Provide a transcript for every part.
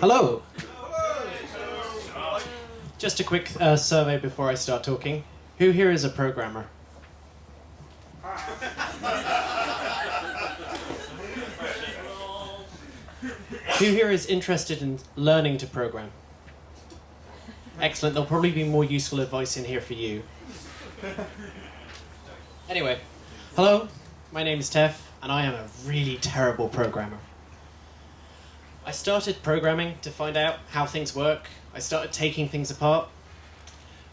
Hello. Just a quick uh, survey before I start talking. Who here is a programmer? Who here is interested in learning to program? Excellent, there'll probably be more useful advice in here for you. Anyway, hello, my name is Tef, and I am a really terrible programmer. I started programming to find out how things work. I started taking things apart.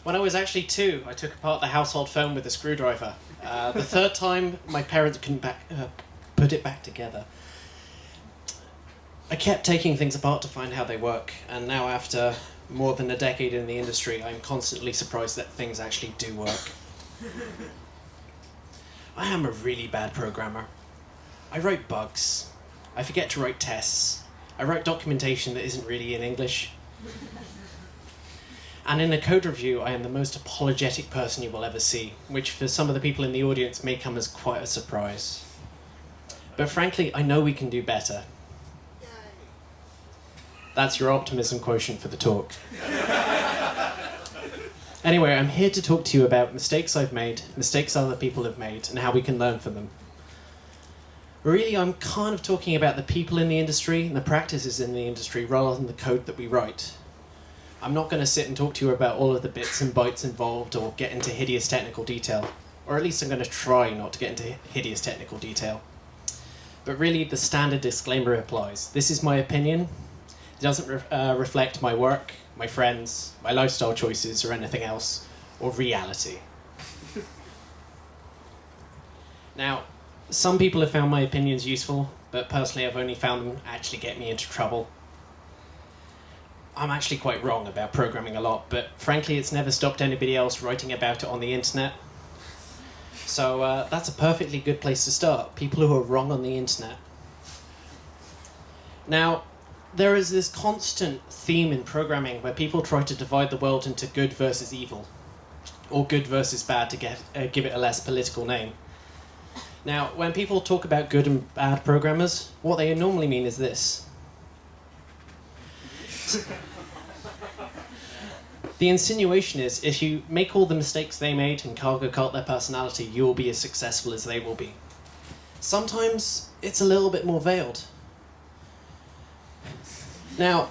When I was actually two, I took apart the household phone with a screwdriver. Uh, the third time, my parents couldn't back, uh, put it back together. I kept taking things apart to find how they work, and now after more than a decade in the industry, I'm constantly surprised that things actually do work. I am a really bad programmer. I write bugs. I forget to write tests. I write documentation that isn't really in English. And in a code review, I am the most apologetic person you will ever see, which for some of the people in the audience may come as quite a surprise. But frankly, I know we can do better. That's your optimism quotient for the talk. anyway, I'm here to talk to you about mistakes I've made, mistakes other people have made, and how we can learn from them. Really, I'm kind of talking about the people in the industry and the practices in the industry rather than the code that we write. I'm not going to sit and talk to you about all of the bits and bytes involved or get into hideous technical detail. Or at least I'm going to try not to get into hideous technical detail. But really, the standard disclaimer applies. This is my opinion, it doesn't re uh, reflect my work, my friends, my lifestyle choices, or anything else, or reality. now, some people have found my opinions useful, but personally I've only found them actually get me into trouble. I'm actually quite wrong about programming a lot, but frankly it's never stopped anybody else writing about it on the internet. So uh, that's a perfectly good place to start, people who are wrong on the internet. Now, there is this constant theme in programming where people try to divide the world into good versus evil, or good versus bad to get uh, give it a less political name. Now, when people talk about good and bad programmers, what they normally mean is this. the insinuation is if you make all the mistakes they made and cargo cult their personality, you will be as successful as they will be. Sometimes it's a little bit more veiled. Now,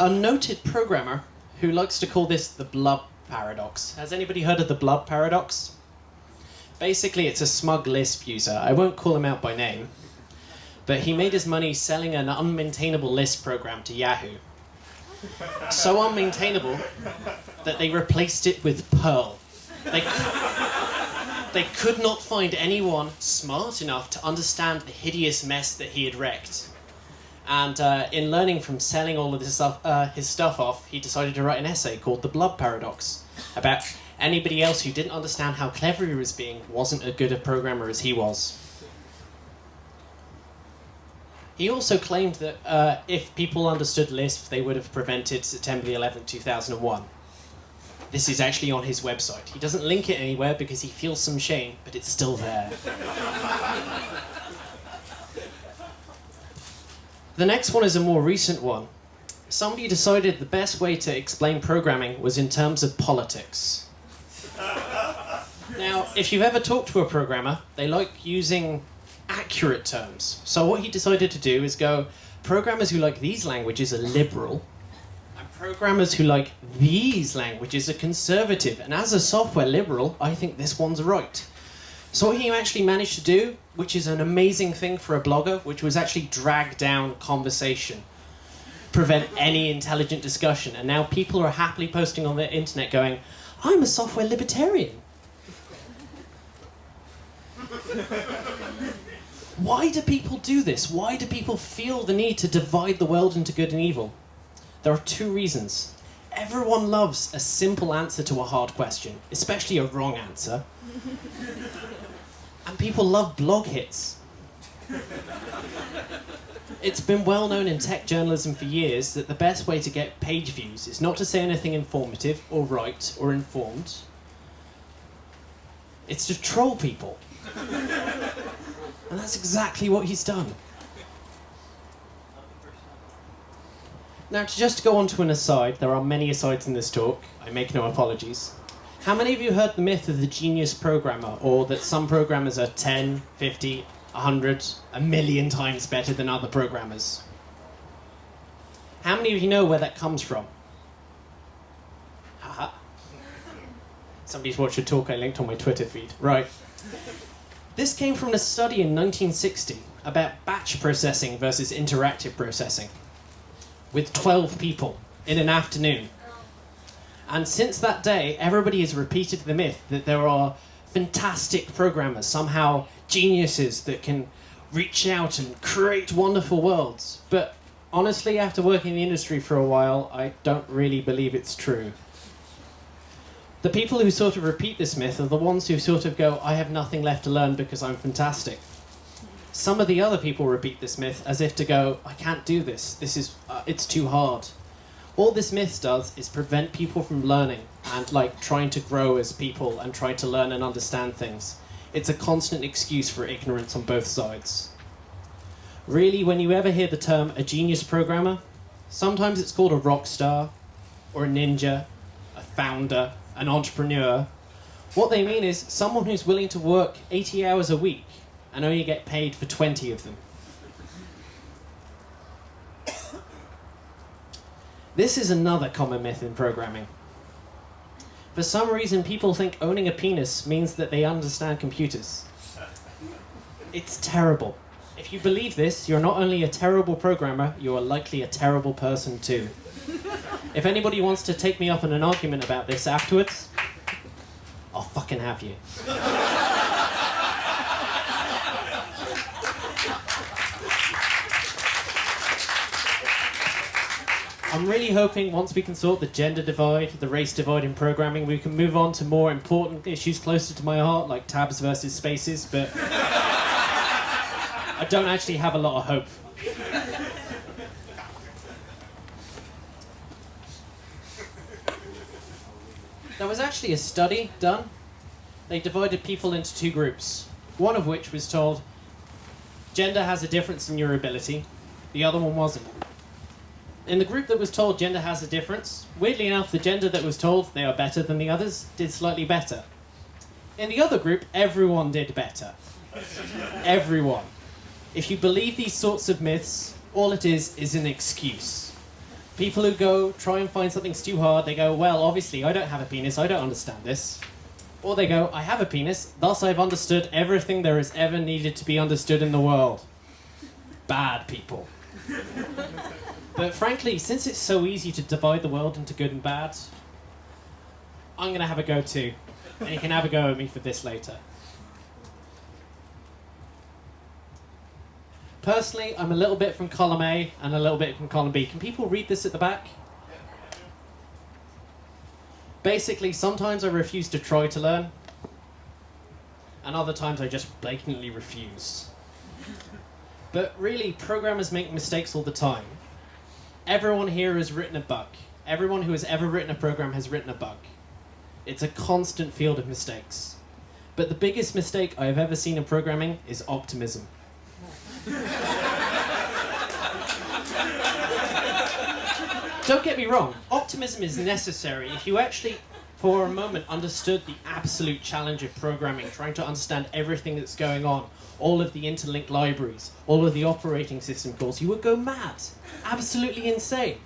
a noted programmer who likes to call this the blub paradox. Has anybody heard of the blub paradox? Basically, it's a smug Lisp user. I won't call him out by name. But he made his money selling an unmaintainable Lisp program to Yahoo. So unmaintainable that they replaced it with Perl. They, they could not find anyone smart enough to understand the hideous mess that he had wrecked. And uh, in learning from selling all of his stuff, uh, his stuff off, he decided to write an essay called The Blub Paradox about anybody else who didn't understand how clever he was being wasn't as good a programmer as he was. He also claimed that uh, if people understood Lisp, they would have prevented September 11, 2001. This is actually on his website. He doesn't link it anywhere because he feels some shame, but it's still there. The next one is a more recent one. Somebody decided the best way to explain programming was in terms of politics. Now, if you've ever talked to a programmer, they like using accurate terms. So what he decided to do is go, programmers who like these languages are liberal, and programmers who like these languages are conservative. And as a software liberal, I think this one's right. So what he actually managed to do, which is an amazing thing for a blogger, which was actually drag down conversation, prevent any intelligent discussion. And now people are happily posting on the internet going, I'm a software libertarian. Why do people do this? Why do people feel the need to divide the world into good and evil? There are two reasons. Everyone loves a simple answer to a hard question, especially a wrong answer. And people love blog hits. It's been well known in tech journalism for years that the best way to get page views is not to say anything informative or right or informed. It's to troll people. and that's exactly what he's done. Now, to just go on to an aside, there are many asides in this talk. I make no apologies. How many of you heard the myth of the genius programmer, or that some programmers are 10, 50, 100, a million times better than other programmers? How many of you know where that comes from? Haha. Somebody's watched a talk I linked on my Twitter feed. Right. This came from a study in 1960 about batch processing versus interactive processing with 12 people in an afternoon. And since that day, everybody has repeated the myth that there are fantastic programmers, somehow geniuses that can reach out and create wonderful worlds. But honestly, after working in the industry for a while, I don't really believe it's true. The people who sort of repeat this myth are the ones who sort of go, I have nothing left to learn because I'm fantastic. Some of the other people repeat this myth as if to go, I can't do this, this is, uh, it's too hard. All this myth does is prevent people from learning and like trying to grow as people and try to learn and understand things. It's a constant excuse for ignorance on both sides. Really, when you ever hear the term a genius programmer, sometimes it's called a rock star, or a ninja, a founder, an entrepreneur. What they mean is someone who's willing to work 80 hours a week and only get paid for 20 of them. This is another common myth in programming. For some reason, people think owning a penis means that they understand computers. It's terrible. If you believe this, you're not only a terrible programmer, you are likely a terrible person too. If anybody wants to take me up in an argument about this afterwards, I'll fucking have you. I'm really hoping once we can sort the gender divide, the race divide in programming, we can move on to more important issues closer to my heart, like tabs versus spaces, but I don't actually have a lot of hope. There was actually a study done. They divided people into two groups, one of which was told gender has a difference in your ability, the other one wasn't in the group that was told gender has a difference, weirdly enough, the gender that was told they are better than the others did slightly better. In the other group, everyone did better. everyone. If you believe these sorts of myths, all it is is an excuse. People who go try and find something too hard, they go, well, obviously, I don't have a penis, I don't understand this. Or they go, I have a penis, thus I've understood everything there is ever needed to be understood in the world. Bad people. But frankly, since it's so easy to divide the world into good and bad, I'm going to have a go too. And you can have a go at me for this later. Personally, I'm a little bit from column A and a little bit from column B. Can people read this at the back? Basically, sometimes I refuse to try to learn, and other times I just blatantly refuse. But really, programmers make mistakes all the time everyone here has written a bug. Everyone who has ever written a program has written a bug. It's a constant field of mistakes. But the biggest mistake I've ever seen in programming is optimism. Don't get me wrong, optimism is necessary if you actually, for a moment, understood the absolute challenge of programming, trying to understand everything that's going on, all of the interlinked libraries, all of the operating system calls, you would go mad. Absolutely insane.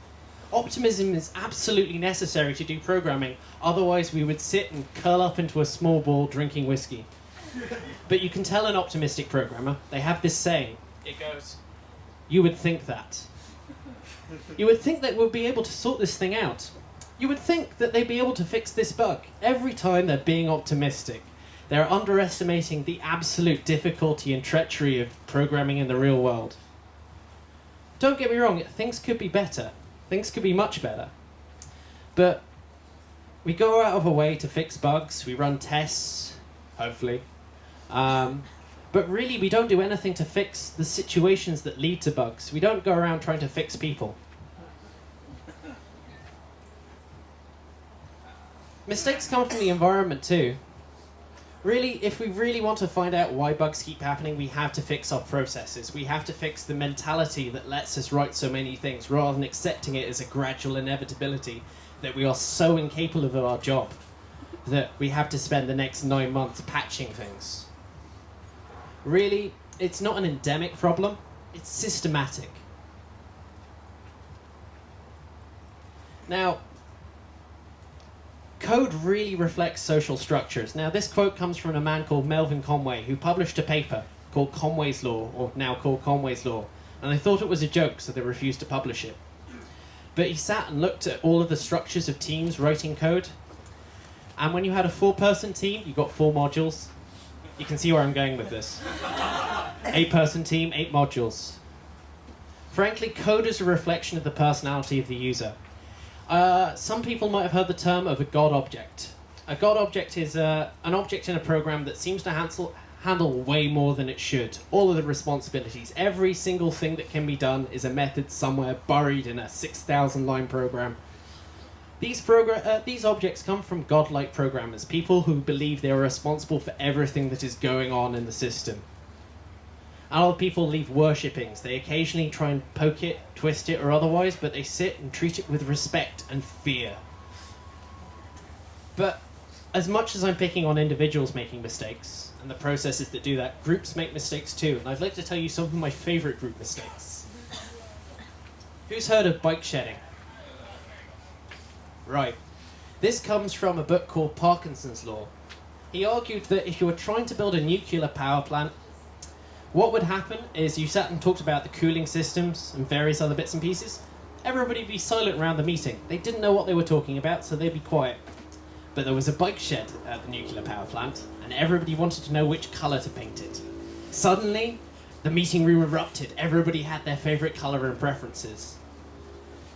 Optimism is absolutely necessary to do programming, otherwise we would sit and curl up into a small ball drinking whiskey. But you can tell an optimistic programmer, they have this saying. It goes, you would think that. You would think they would be able to sort this thing out. You would think that they'd be able to fix this bug every time they're being optimistic. They're underestimating the absolute difficulty and treachery of programming in the real world. Don't get me wrong, things could be better. Things could be much better. But we go out of our way to fix bugs, we run tests, hopefully. Um, but really, we don't do anything to fix the situations that lead to bugs. We don't go around trying to fix people. Mistakes come from the environment too Really, if we really want to find out why bugs keep happening, we have to fix our processes. We have to fix the mentality that lets us write so many things rather than accepting it as a gradual inevitability that we are so incapable of our job that we have to spend the next nine months patching things. Really, it's not an endemic problem, it's systematic. Now, code really reflects social structures. Now, this quote comes from a man called Melvin Conway, who published a paper called Conway's Law, or now called Conway's Law, and they thought it was a joke, so they refused to publish it. But he sat and looked at all of the structures of teams writing code, and when you had a four-person team, you got four modules. You can see where I'm going with this. Eight-person team, eight modules. Frankly, code is a reflection of the personality of the user. Uh, some people might have heard the term of a God object. A God object is uh, an object in a program that seems to handle, handle way more than it should. All of the responsibilities, every single thing that can be done is a method somewhere buried in a 6,000 line program. These, progr- uh, these objects come from godlike programmers, people who believe they are responsible for everything that is going on in the system. Of people leave worshippings. They occasionally try and poke it, twist it, or otherwise, but they sit and treat it with respect and fear. But as much as I'm picking on individuals making mistakes, and the processes that do that, groups make mistakes too, and I'd like to tell you some of my favorite group mistakes. Who's heard of bike shedding? Right. This comes from a book called Parkinson's Law. He argued that if you were trying to build a nuclear power plant, what would happen is you sat and talked about the cooling systems and various other bits and pieces. Everybody would be silent around the meeting. They didn't know what they were talking about, so they'd be quiet. But there was a bike shed at the nuclear power plant, and everybody wanted to know which colour to paint it. Suddenly, the meeting room erupted. Everybody had their favourite colour and preferences.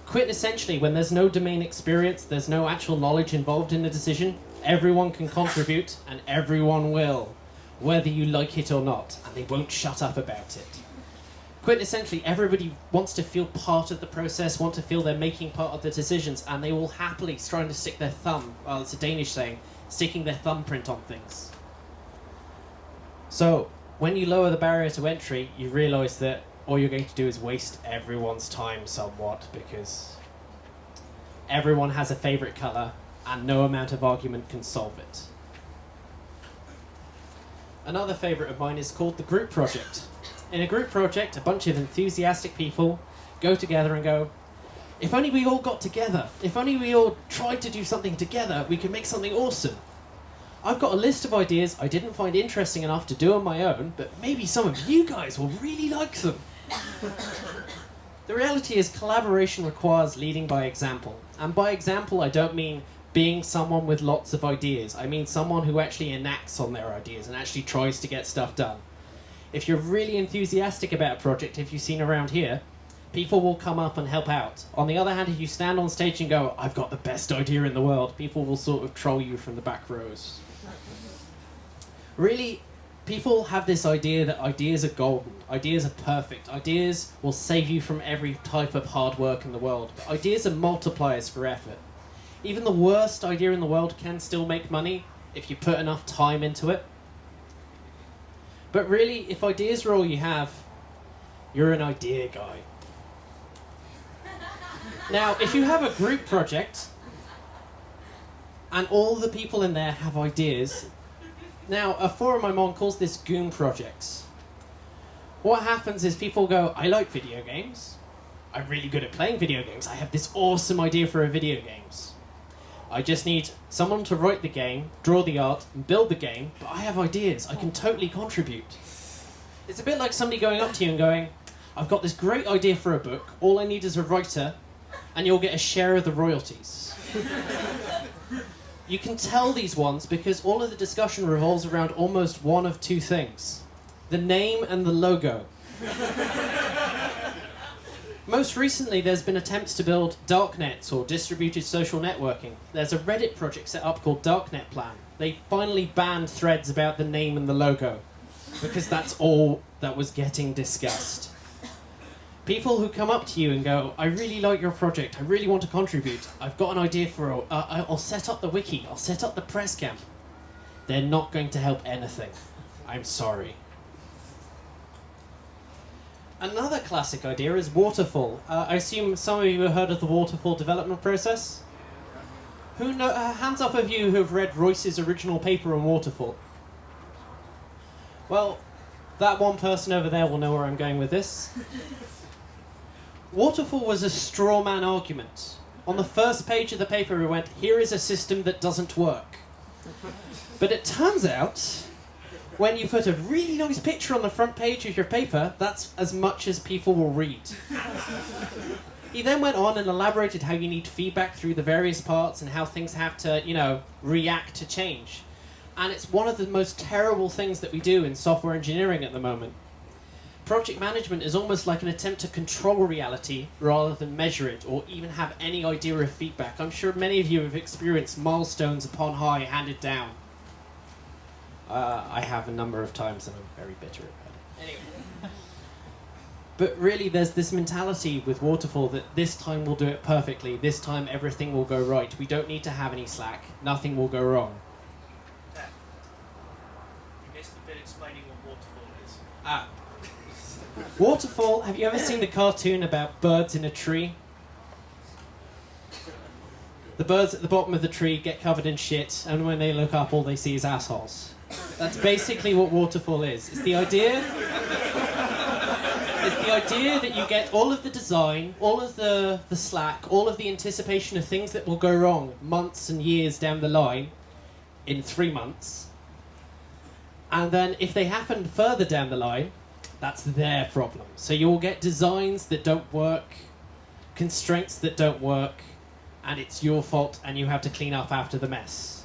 Quit essentially, when there's no domain experience, there's no actual knowledge involved in the decision, everyone can contribute, and everyone will whether you like it or not, and they won't shut up about it. Quintessentially, everybody wants to feel part of the process, want to feel they're making part of the decisions, and they will happily trying to stick their thumb, well, it's a Danish saying, sticking their thumbprint on things. So, when you lower the barrier to entry, you realise that all you're going to do is waste everyone's time somewhat, because everyone has a favourite colour, and no amount of argument can solve it. Another favourite of mine is called the group project. In a group project, a bunch of enthusiastic people go together and go, if only we all got together, if only we all tried to do something together, we could make something awesome. I've got a list of ideas I didn't find interesting enough to do on my own, but maybe some of you guys will really like them. the reality is collaboration requires leading by example. And by example, I don't mean being someone with lots of ideas. I mean someone who actually enacts on their ideas and actually tries to get stuff done. If you're really enthusiastic about a project, if you've seen around here, people will come up and help out. On the other hand, if you stand on stage and go, I've got the best idea in the world, people will sort of troll you from the back rows. Really, people have this idea that ideas are golden, ideas are perfect, ideas will save you from every type of hard work in the world. But ideas are multipliers for effort even the worst idea in the world can still make money if you put enough time into it. But really, if ideas are all you have, you're an idea guy. now, if you have a group project, and all the people in there have ideas, now a forum I'm on calls this Goon Projects. What happens is people go, I like video games. I'm really good at playing video games. I have this awesome idea for a video games. I just need someone to write the game, draw the art, and build the game, but I have ideas. I can totally contribute. It's a bit like somebody going up to you and going, I've got this great idea for a book, all I need is a writer, and you'll get a share of the royalties. you can tell these ones because all of the discussion revolves around almost one of two things the name and the logo. Most recently, there's been attempts to build darknets or distributed social networking. There's a Reddit project set up called Darknet Plan. They finally banned threads about the name and the logo because that's all that was getting discussed. People who come up to you and go, I really like your project, I really want to contribute, I've got an idea for, a, uh, I'll set up the wiki, I'll set up the press camp. They're not going to help anything. I'm sorry. Another classic idea is waterfall. Uh, I assume some of you have heard of the waterfall development process. Who know? Uh, hands up of you who have read Royce's original paper on waterfall. Well, that one person over there will know where I'm going with this. Waterfall was a straw man argument. On the first page of the paper, we went, here is a system that doesn't work. But it turns out, when you put a really nice picture on the front page of your paper, that's as much as people will read. he then went on and elaborated how you need feedback through the various parts and how things have to, you know, react to change. And it's one of the most terrible things that we do in software engineering at the moment. Project management is almost like an attempt to control reality rather than measure it or even have any idea of feedback. I'm sure many of you have experienced milestones upon high handed down. Uh, I have a number of times and I'm very bitter about it. Anyway. But really, there's this mentality with Waterfall that this time we'll do it perfectly, this time everything will go right. We don't need to have any slack, nothing will go wrong. Ah. Waterfall, have you ever seen the cartoon about birds in a tree? The birds at the bottom of the tree get covered in shit, and when they look up, all they see is assholes. That's basically what Waterfall is. It's the idea. It's the idea that you get all of the design, all of the, the slack, all of the anticipation of things that will go wrong months and years down the line in three months and then if they happen further down the line, that's their problem. So you'll get designs that don't work, constraints that don't work, and it's your fault, and you have to clean up after the mess.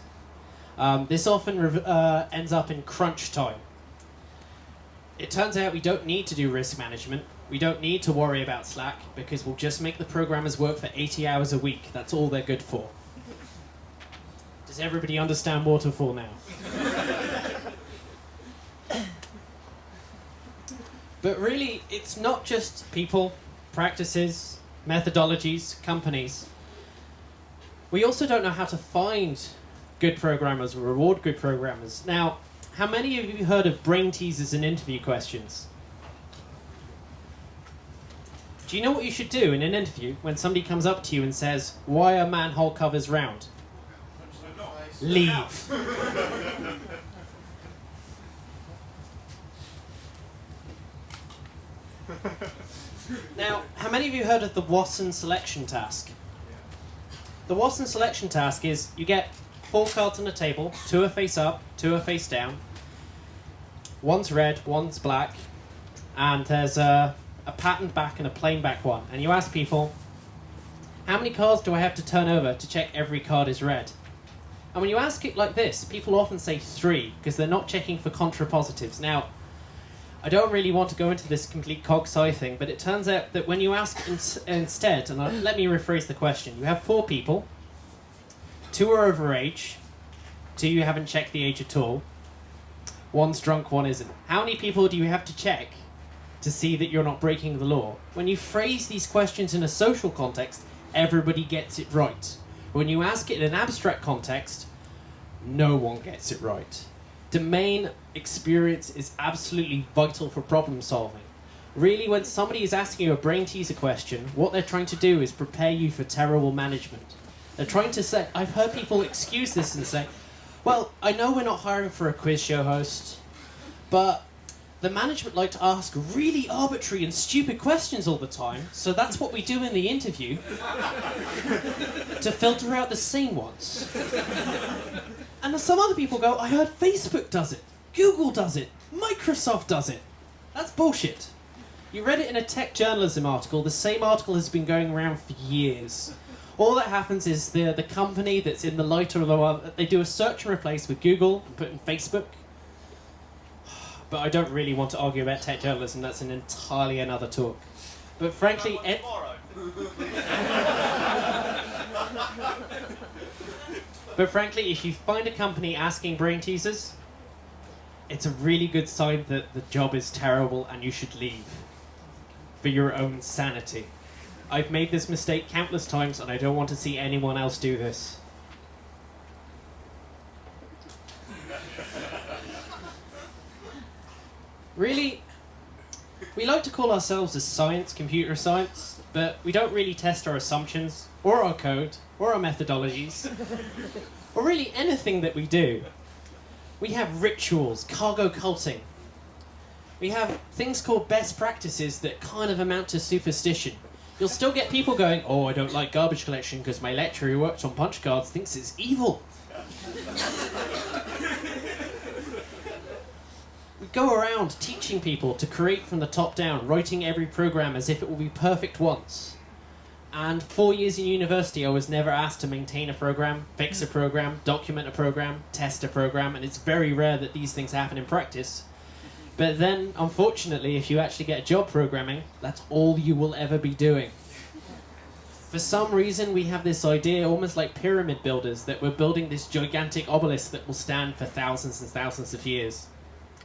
Um, this often uh, ends up in crunch time. It turns out we don't need to do risk management. We don't need to worry about Slack because we'll just make the programmers work for 80 hours a week. That's all they're good for. Does everybody understand waterfall now? But really, it's not just people, practices, methodologies, companies. We also don't know how to find good programmers or reward good programmers. Now, how many of you heard of brain teasers and interview questions? Do you know what you should do in an interview when somebody comes up to you and says, Why are manhole covers round? Leave. now, how many of you heard of the Wason selection task? The Wason selection task is you get four cards on a table, two are face up, two are face down. One's red, one's black, and there's a, a patterned back and a plain back one. And you ask people, how many cards do I have to turn over to check every card is red? And when you ask it like this, people often say three, because they're not checking for contrapositives. Now, I don't really want to go into this complete cog-sci thing, but it turns out that when you ask in instead, and I, let me rephrase the question, you have four people, two are over age, two you haven't checked the age at all, one's drunk, one isn't. How many people do you have to check to see that you're not breaking the law? When you phrase these questions in a social context, everybody gets it right. When you ask it in an abstract context, no one gets it right domain experience is absolutely vital for problem solving. Really, when somebody is asking you a brain teaser question, what they're trying to do is prepare you for terrible management. They're trying to say, I've heard people excuse this and say, well, I know we're not hiring for a quiz show host, but the management like to ask really arbitrary and stupid questions all the time, so that's what we do in the interview to filter out the sane ones. And some other people go, I heard Facebook does it, Google does it, Microsoft does it. That's bullshit. You read it in a tech journalism article. The same article has been going around for years. All that happens is the the company that's in the lighter of the one, they do a search and replace with Google and put in Facebook. But I don't really want to argue about tech journalism. That's an entirely another talk. But frankly, But frankly, if you find a company asking brain teasers, it's a really good sign that the job is terrible and you should leave for your own sanity. I've made this mistake countless times and I don't want to see anyone else do this. Really, we like to call ourselves as science, computer science, but we don't really test our assumptions, or our code, or our methodologies, or really anything that we do. We have rituals, cargo culting. We have things called best practices that kind of amount to superstition. You'll still get people going, oh, I don't like garbage collection because my lecturer who works on punch cards thinks it's evil. we go around teaching people to create from the top down, writing every program as if it will be perfect once. And four years in university, I was never asked to maintain a program, fix a program, document a program, test a program, and it's very rare that these things happen in practice. But then, unfortunately, if you actually get a job programming, that's all you will ever be doing. For some reason, we have this idea, almost like pyramid builders, that we're building this gigantic obelisk that will stand for thousands and thousands of years.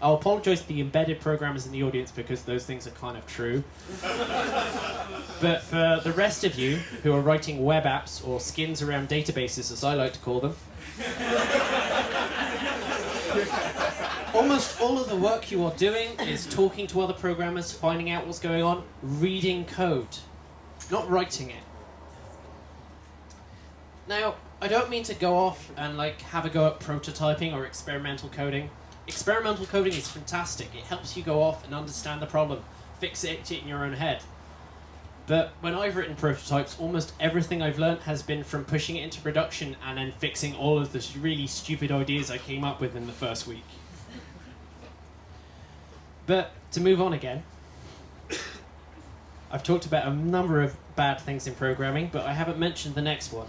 I'll apologize to the embedded programmers in the audience because those things are kind of true. but for the rest of you who are writing web apps or skins around databases, as I like to call them, almost all of the work you are doing is talking to other programmers, finding out what's going on, reading code, not writing it. Now, I don't mean to go off and like have a go at prototyping or experimental coding. Experimental coding is fantastic. It helps you go off and understand the problem, fix it in your own head. But when I've written prototypes, almost everything I've learned has been from pushing it into production and then fixing all of the really stupid ideas I came up with in the first week. But to move on again, I've talked about a number of bad things in programming, but I haven't mentioned the next one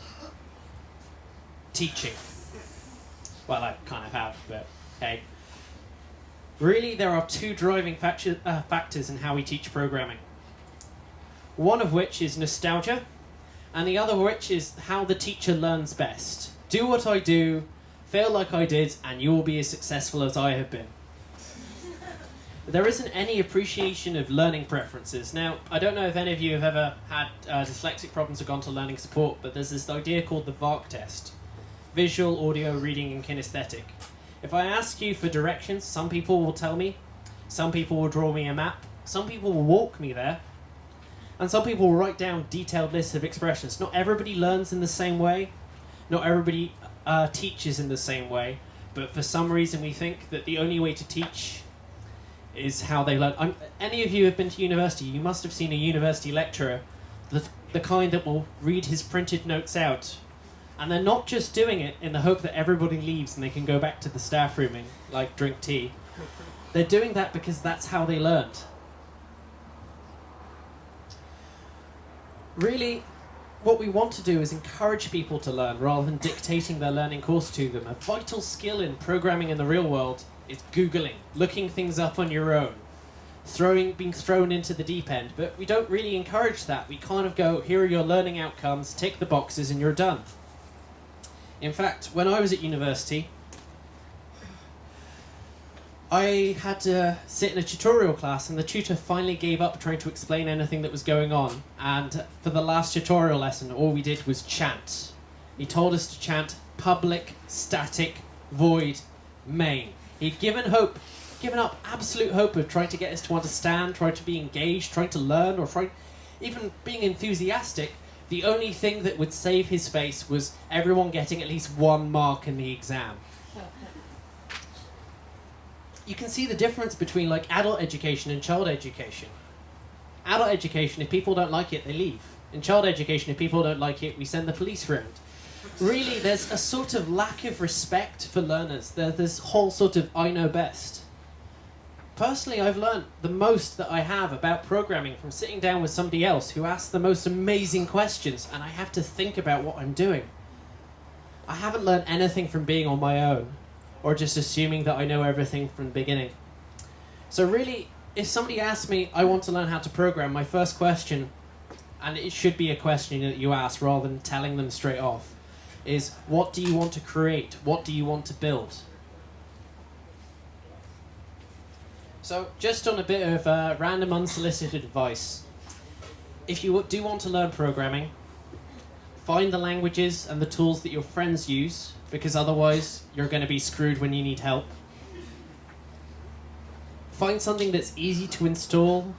teaching. Well, I kind of have, but hey. Really, there are two driving uh, factors in how we teach programming. One of which is nostalgia, and the other which is how the teacher learns best. Do what I do, fail like I did, and you will be as successful as I have been. There isn't any appreciation of learning preferences. Now, I don't know if any of you have ever had uh, dyslexic problems or gone to learning support, but there's this idea called the VARK test visual, audio, reading, and kinesthetic. If I ask you for directions, some people will tell me, some people will draw me a map, some people will walk me there, and some people will write down detailed lists of expressions. Not everybody learns in the same way, not everybody uh, teaches in the same way, but for some reason we think that the only way to teach is how they learn. I'm, any of you have been to university, you must have seen a university lecturer, the, the kind that will read his printed notes out and they're not just doing it in the hope that everybody leaves and they can go back to the staff room and like drink tea. They're doing that because that's how they learned. Really, what we want to do is encourage people to learn rather than dictating their learning course to them. A vital skill in programming in the real world is Googling, looking things up on your own, throwing, being thrown into the deep end. But we don't really encourage that. We kind of go, here are your learning outcomes, tick the boxes, and you're done. In fact, when I was at university, I had to sit in a tutorial class, and the tutor finally gave up trying to explain anything that was going on. And for the last tutorial lesson, all we did was chant. He told us to chant public, static, void, main. He'd given hope, given up absolute hope of trying to get us to understand, trying to be engaged, trying to learn, or trying, even being enthusiastic. The only thing that would save his face was everyone getting at least one mark in the exam. You can see the difference between like adult education and child education. Adult education, if people don't like it, they leave. In child education, if people don't like it, we send the police round. Really, there's a sort of lack of respect for learners. There's this whole sort of I know best personally, I've learned the most that I have about programming from sitting down with somebody else who asks the most amazing questions, and I have to think about what I'm doing. I haven't learned anything from being on my own, or just assuming that I know everything from the beginning. So, really, if somebody asks me, I want to learn how to program, my first question, and it should be a question that you ask rather than telling them straight off, is what do you want to create? What do you want to build? So, just on a bit of uh, random unsolicited advice. If you do want to learn programming, find the languages and the tools that your friends use, because otherwise you're going to be screwed when you need help. find something that's easy to install.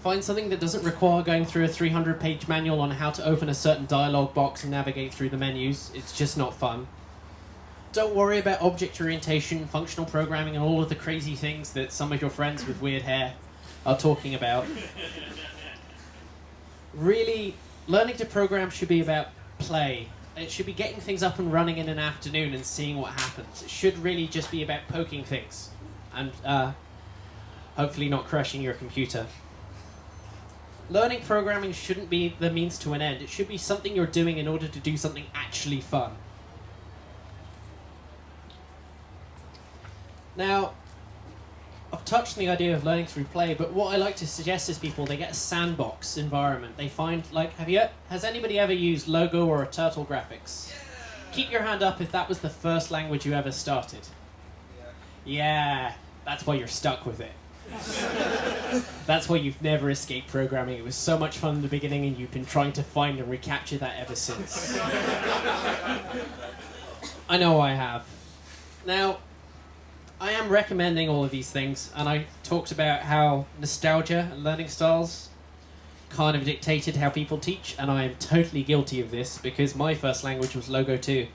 Find something that doesn't require going through a 300 page manual on how to open a certain dialog box and navigate through the menus. It's just not fun. Don't worry about object orientation, functional programming, and all of the crazy things that some of your friends with weird hair are talking about. Really, learning to program should be about play. It should be getting things up and running in an afternoon and seeing what happens. It should really just be about poking things and uh, hopefully not crashing your computer. Learning programming shouldn't be the means to an end. It should be something you're doing in order to do something actually fun. Now, I've touched on the idea of learning through play, but what I like to suggest is people they get a sandbox environment. They find like, have you? Has anybody ever used Logo or Turtle graphics? Keep your hand up if that was the first language you ever started. Yeah, that's why you're stuck with it. That's why you've never escaped programming. It was so much fun in the beginning, and you've been trying to find and recapture that ever since. I know I have. Now, I am recommending all of these things, and I talked about how nostalgia and learning styles kind of dictated how people teach, and I am totally guilty of this because my first language was Logo 2.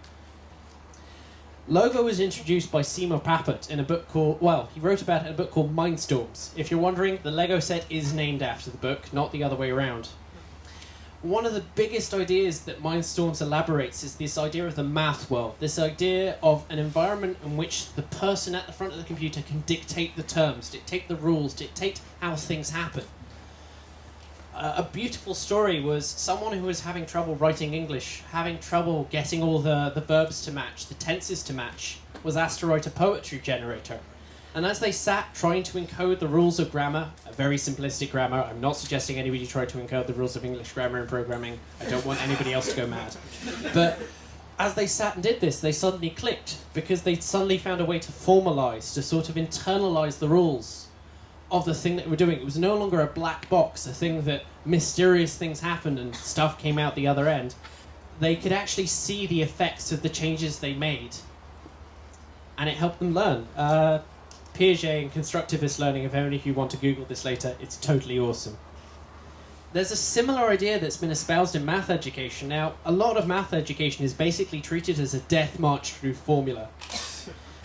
Logo was introduced by Seymour Papert in a book called, well, he wrote about it in a book called Mindstorms. If you're wondering, the Lego set is named after the book, not the other way around one of the biggest ideas that Mindstorms elaborates is this idea of the math world, this idea of an environment in which the person at the front of the computer can dictate the terms, dictate the rules, dictate how things happen. A beautiful story was someone who was having trouble writing English, having trouble getting all the, the verbs to match, the tenses to match, was asked to write a poetry generator. And as they sat trying to encode the rules of grammar, a very simplistic grammar, I'm not suggesting anybody try to encode the rules of English grammar and programming. I don't want anybody else to go mad. But as they sat and did this, they suddenly clicked because they suddenly found a way to formalize, to sort of internalize the rules of the thing that we're doing. It was no longer a black box, a thing that mysterious things happened and stuff came out the other end. They could actually see the effects of the changes they made, and it helped them learn. Uh, Piaget and constructivist learning, if only if you want to Google this later, it's totally awesome. There's a similar idea that's been espoused in math education. Now, a lot of math education is basically treated as a death march through formula.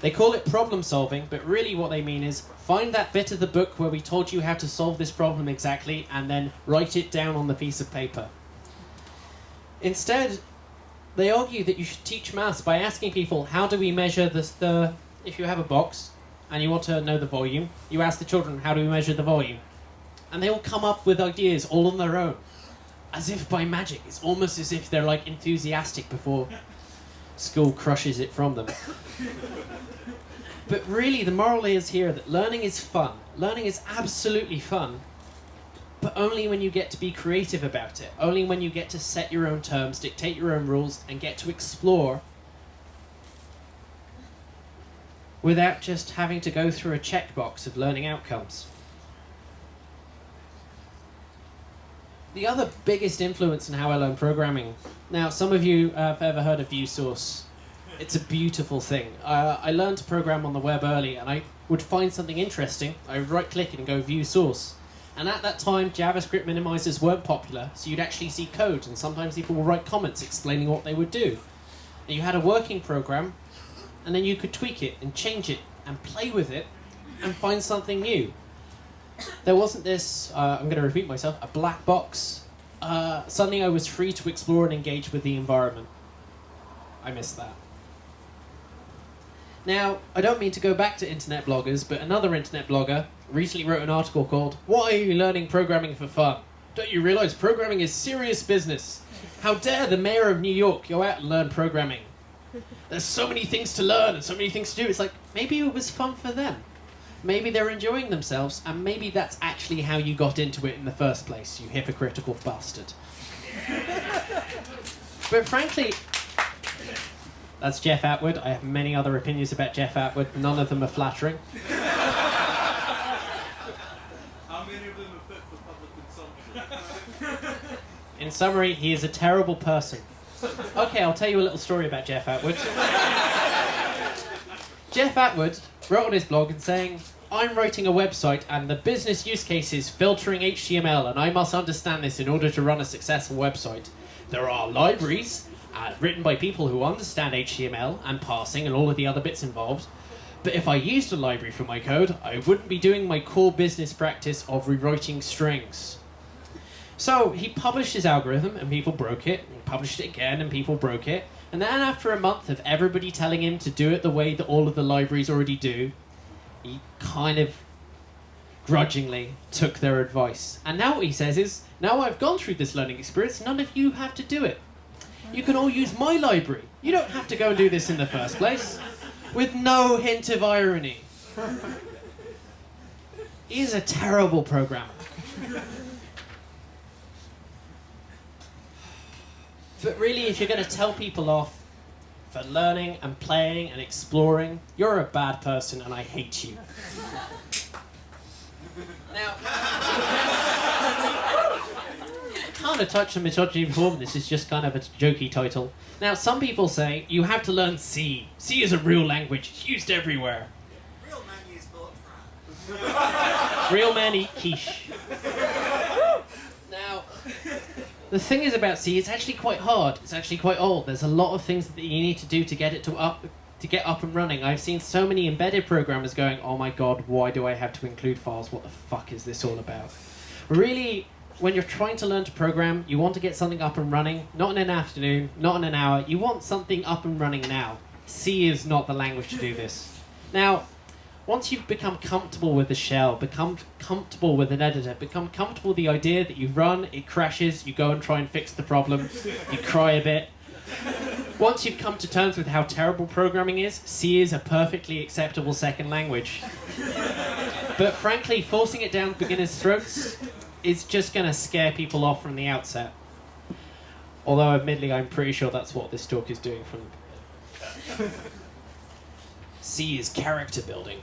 They call it problem solving, but really what they mean is find that bit of the book where we told you how to solve this problem exactly and then write it down on the piece of paper. Instead, they argue that you should teach maths by asking people how do we measure the, the if you have a box, and you want to know the volume, you ask the children, how do we measure the volume? And they all come up with ideas all on their own, as if by magic. It's almost as if they're like enthusiastic before school crushes it from them. but really, the moral is here that learning is fun. Learning is absolutely fun, but only when you get to be creative about it. Only when you get to set your own terms, dictate your own rules, and get to explore without just having to go through a checkbox of learning outcomes. The other biggest influence in how I learn programming. Now, some of you have ever heard of ViewSource. It's a beautiful thing. Uh, I learned to program on the web early, and I would find something interesting. I would right click it and go View Source. And at that time, JavaScript minimizers weren't popular, so you'd actually see code, and sometimes people would write comments explaining what they would do. And you had a working program and then you could tweak it and change it and play with it and find something new. There wasn't this, uh, I'm going to repeat myself, a black box. Uh, suddenly I was free to explore and engage with the environment. I missed that. Now, I don't mean to go back to internet bloggers, but another internet blogger recently wrote an article called Why Are You Learning Programming for Fun? Don't you realize programming is serious business? How dare the mayor of New York go out and learn programming? There's so many things to learn and so many things to do. It's like, maybe it was fun for them. Maybe they're enjoying themselves, and maybe that's actually how you got into it in the first place, you hypocritical bastard. but frankly, that's Jeff Atwood. I have many other opinions about Jeff Atwood. None of them are flattering. How many of them are fit for public consumption? In summary, he is a terrible person. Okay, I'll tell you a little story about Jeff Atwood. Jeff Atwood wrote on his blog and saying, I'm writing a website and the business use case is filtering HTML and I must understand this in order to run a successful website. There are libraries uh, written by people who understand HTML and parsing and all of the other bits involved. But if I used a library for my code, I wouldn't be doing my core business practice of rewriting strings. So he published his algorithm and people broke it, and published it again and people broke it. And then after a month of everybody telling him to do it the way that all of the libraries already do, he kind of grudgingly took their advice. And now what he says is, now I've gone through this learning experience, none of you have to do it. You can all use my library. You don't have to go and do this in the first place. With no hint of irony. He is a terrible programmer. But really, if you're going to tell people off for learning and playing and exploring, you're a bad person and I hate you. now, kind of touched on misogyny before, but this is just kind of a jokey title. Now, some people say you have to learn C. C is a real language, it's used everywhere. Real man use Fortran. Real men eat quiche. Now, the thing is about C, it's actually quite hard. It's actually quite old. There's a lot of things that you need to do to get it to up to get up and running. I've seen so many embedded programmers going, "Oh my god, why do I have to include files? What the fuck is this all about?" Really, when you're trying to learn to program, you want to get something up and running, not in an afternoon, not in an hour. You want something up and running now. C is not the language to do this. Now, once you've become comfortable with the shell, become comfortable with an editor, become comfortable with the idea that you run, it crashes, you go and try and fix the problem, you cry a bit. Once you've come to terms with how terrible programming is, C is a perfectly acceptable second language. But frankly, forcing it down beginners' throats is just going to scare people off from the outset. Although, admittedly, I'm pretty sure that's what this talk is doing from. C is character building.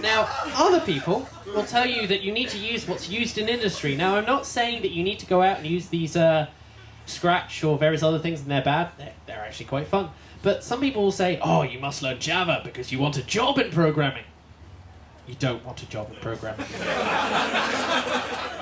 Now, other people will tell you that you need to use what's used in industry. Now, I'm not saying that you need to go out and use these uh, Scratch or various other things and they're bad. They're, they're actually quite fun. But some people will say, oh, you must learn Java because you want a job in programming. You don't want a job in programming.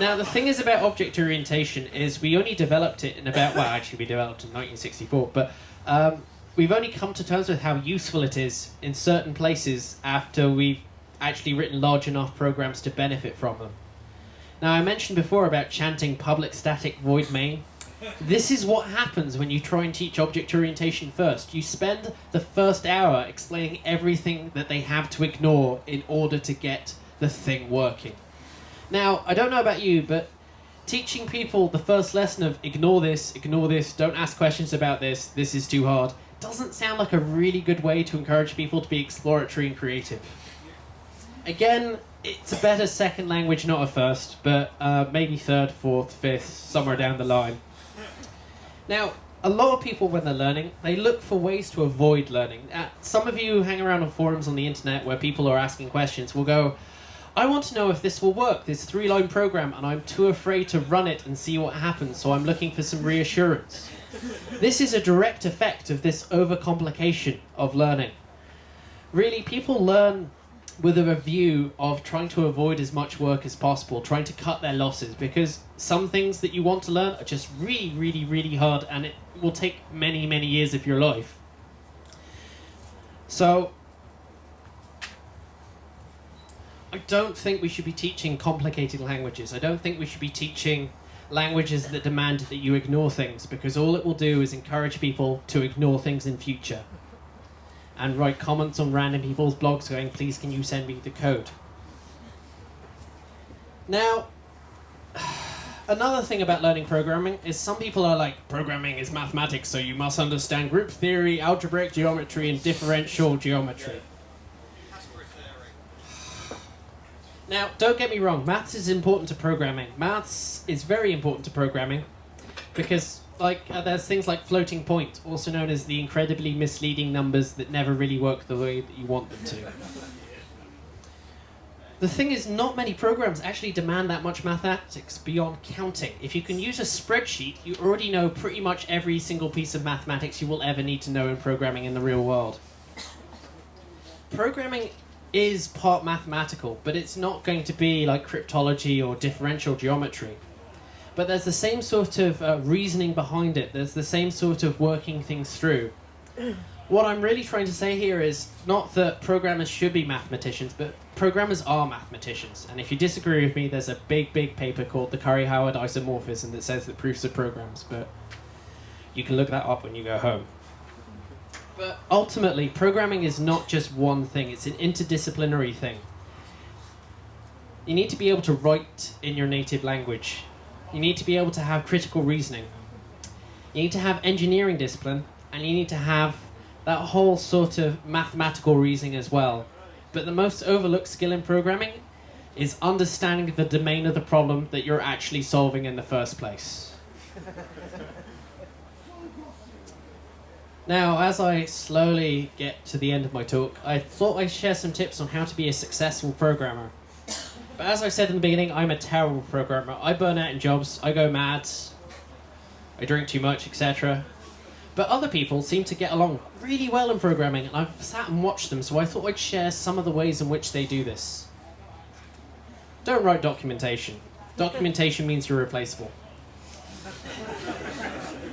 now, the thing is about object orientation is we only developed it in about, well, actually we developed in 1964, but um, we've only come to terms with how useful it is in certain places after we've actually written large enough programs to benefit from them. Now, I mentioned before about chanting public static void main. This is what happens when you try and teach object orientation first. You spend the first hour explaining everything that they have to ignore in order to get the thing working. Now, I don't know about you, but teaching people the first lesson of ignore this, ignore this, don't ask questions about this, this is too hard, doesn't sound like a really good way to encourage people to be exploratory and creative. Again, it's a better second language, not a first, but uh, maybe third, fourth, fifth, somewhere down the line. Now, a lot of people, when they're learning, they look for ways to avoid learning. Uh, some of you hang around on forums on the internet where people are asking questions will go, I want to know if this will work, this three line program, and I'm too afraid to run it and see what happens, so I'm looking for some reassurance. This is a direct effect of this overcomplication of learning. Really, people learn with a review of trying to avoid as much work as possible, trying to cut their losses, because some things that you want to learn are just really, really, really hard, and it will take many, many years of your life. So, I don't think we should be teaching complicated languages. I don't think we should be teaching languages that demand that you ignore things, because all it will do is encourage people to ignore things in future and write comments on random people's blogs going, please can you send me the code? Now, another thing about learning programming is some people are like, programming is mathematics, so you must understand group theory, algebraic geometry, and differential geometry. Now, don't get me wrong, maths is important to programming. Maths is very important to programming because like uh, there's things like floating point, also known as the incredibly misleading numbers that never really work the way that you want them to. The thing is, not many programs actually demand that much mathematics beyond counting. If you can use a spreadsheet, you already know pretty much every single piece of mathematics you will ever need to know in programming in the real world. programming is part mathematical, but it's not going to be like cryptology or differential geometry. But there's the same sort of uh, reasoning behind it. There's the same sort of working things through. What I'm really trying to say here is not that programmers should be mathematicians, but programmers are mathematicians. And if you disagree with me, there's a big, big paper called the Curry-Howard isomorphism that says that proofs are programs. But you can look that up when you go home. But ultimately, programming is not just one thing, it's an interdisciplinary thing. You need to be able to write in your native language. You need to be able to have critical reasoning. You need to have engineering discipline, and you need to have that whole sort of mathematical reasoning as well. But the most overlooked skill in programming is understanding the domain of the problem that you're actually solving in the first place. Now, as I slowly get to the end of my talk, I thought I'd share some tips on how to be a successful programmer. But as I said in the beginning, I'm a terrible programmer. I burn out in jobs, I go mad, I drink too much, etc. But other people seem to get along really well in programming, and I've sat and watched them, so I thought I'd share some of the ways in which they do this. Don't write documentation. Documentation means you're replaceable.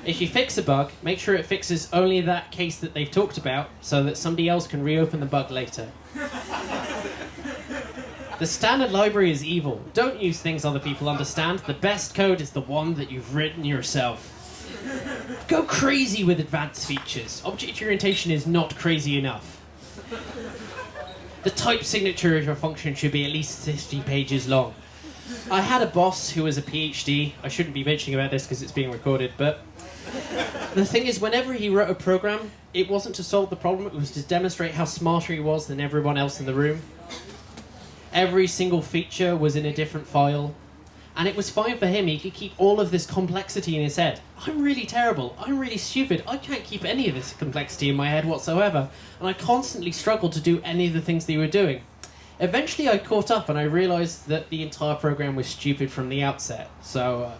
If you fix a bug, make sure it fixes only that case that they've talked about so that somebody else can reopen the bug later. the standard library is evil. Don't use things other people understand. The best code is the one that you've written yourself. Go crazy with advanced features. Object orientation is not crazy enough. The type signature of your function should be at least 50 pages long. I had a boss who was a PhD. I shouldn't be mentioning about this because it's being recorded, but the thing is, whenever he wrote a program, it wasn't to solve the problem, it was to demonstrate how smarter he was than everyone else in the room. Every single feature was in a different file, and it was fine for him. He could keep all of this complexity in his head. I'm really terrible. I'm really stupid. I can't keep any of this complexity in my head whatsoever, and I constantly struggled to do any of the things that they were doing. Eventually, I caught up and I realized that the entire program was stupid from the outset. So, uh,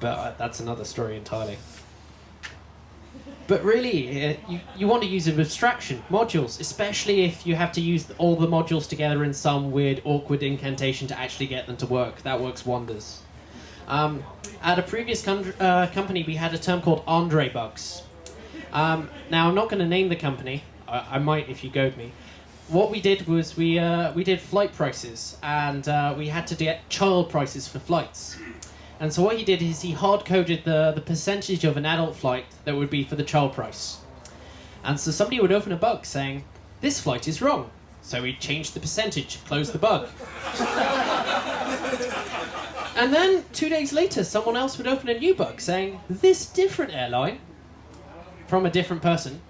but uh, that's another story entirely. But really, uh, you, you want to use an abstraction, modules, especially if you have to use all the modules together in some weird, awkward incantation to actually get them to work. That works wonders. Um, at a previous com- uh, company, we had a term called Andre bugs. Um, now, I'm not going to name the company. I, I, might if you goad me. What we did was we uh, we did flight prices, and uh, we had to get child prices for flights. And so what he did is he hard coded the, the percentage of an adult flight that would be for the child price. And so somebody would open a bug saying, this flight is wrong. So he changed the percentage, closed the bug. and then two days later, someone else would open a new bug saying, this different airline from a different person.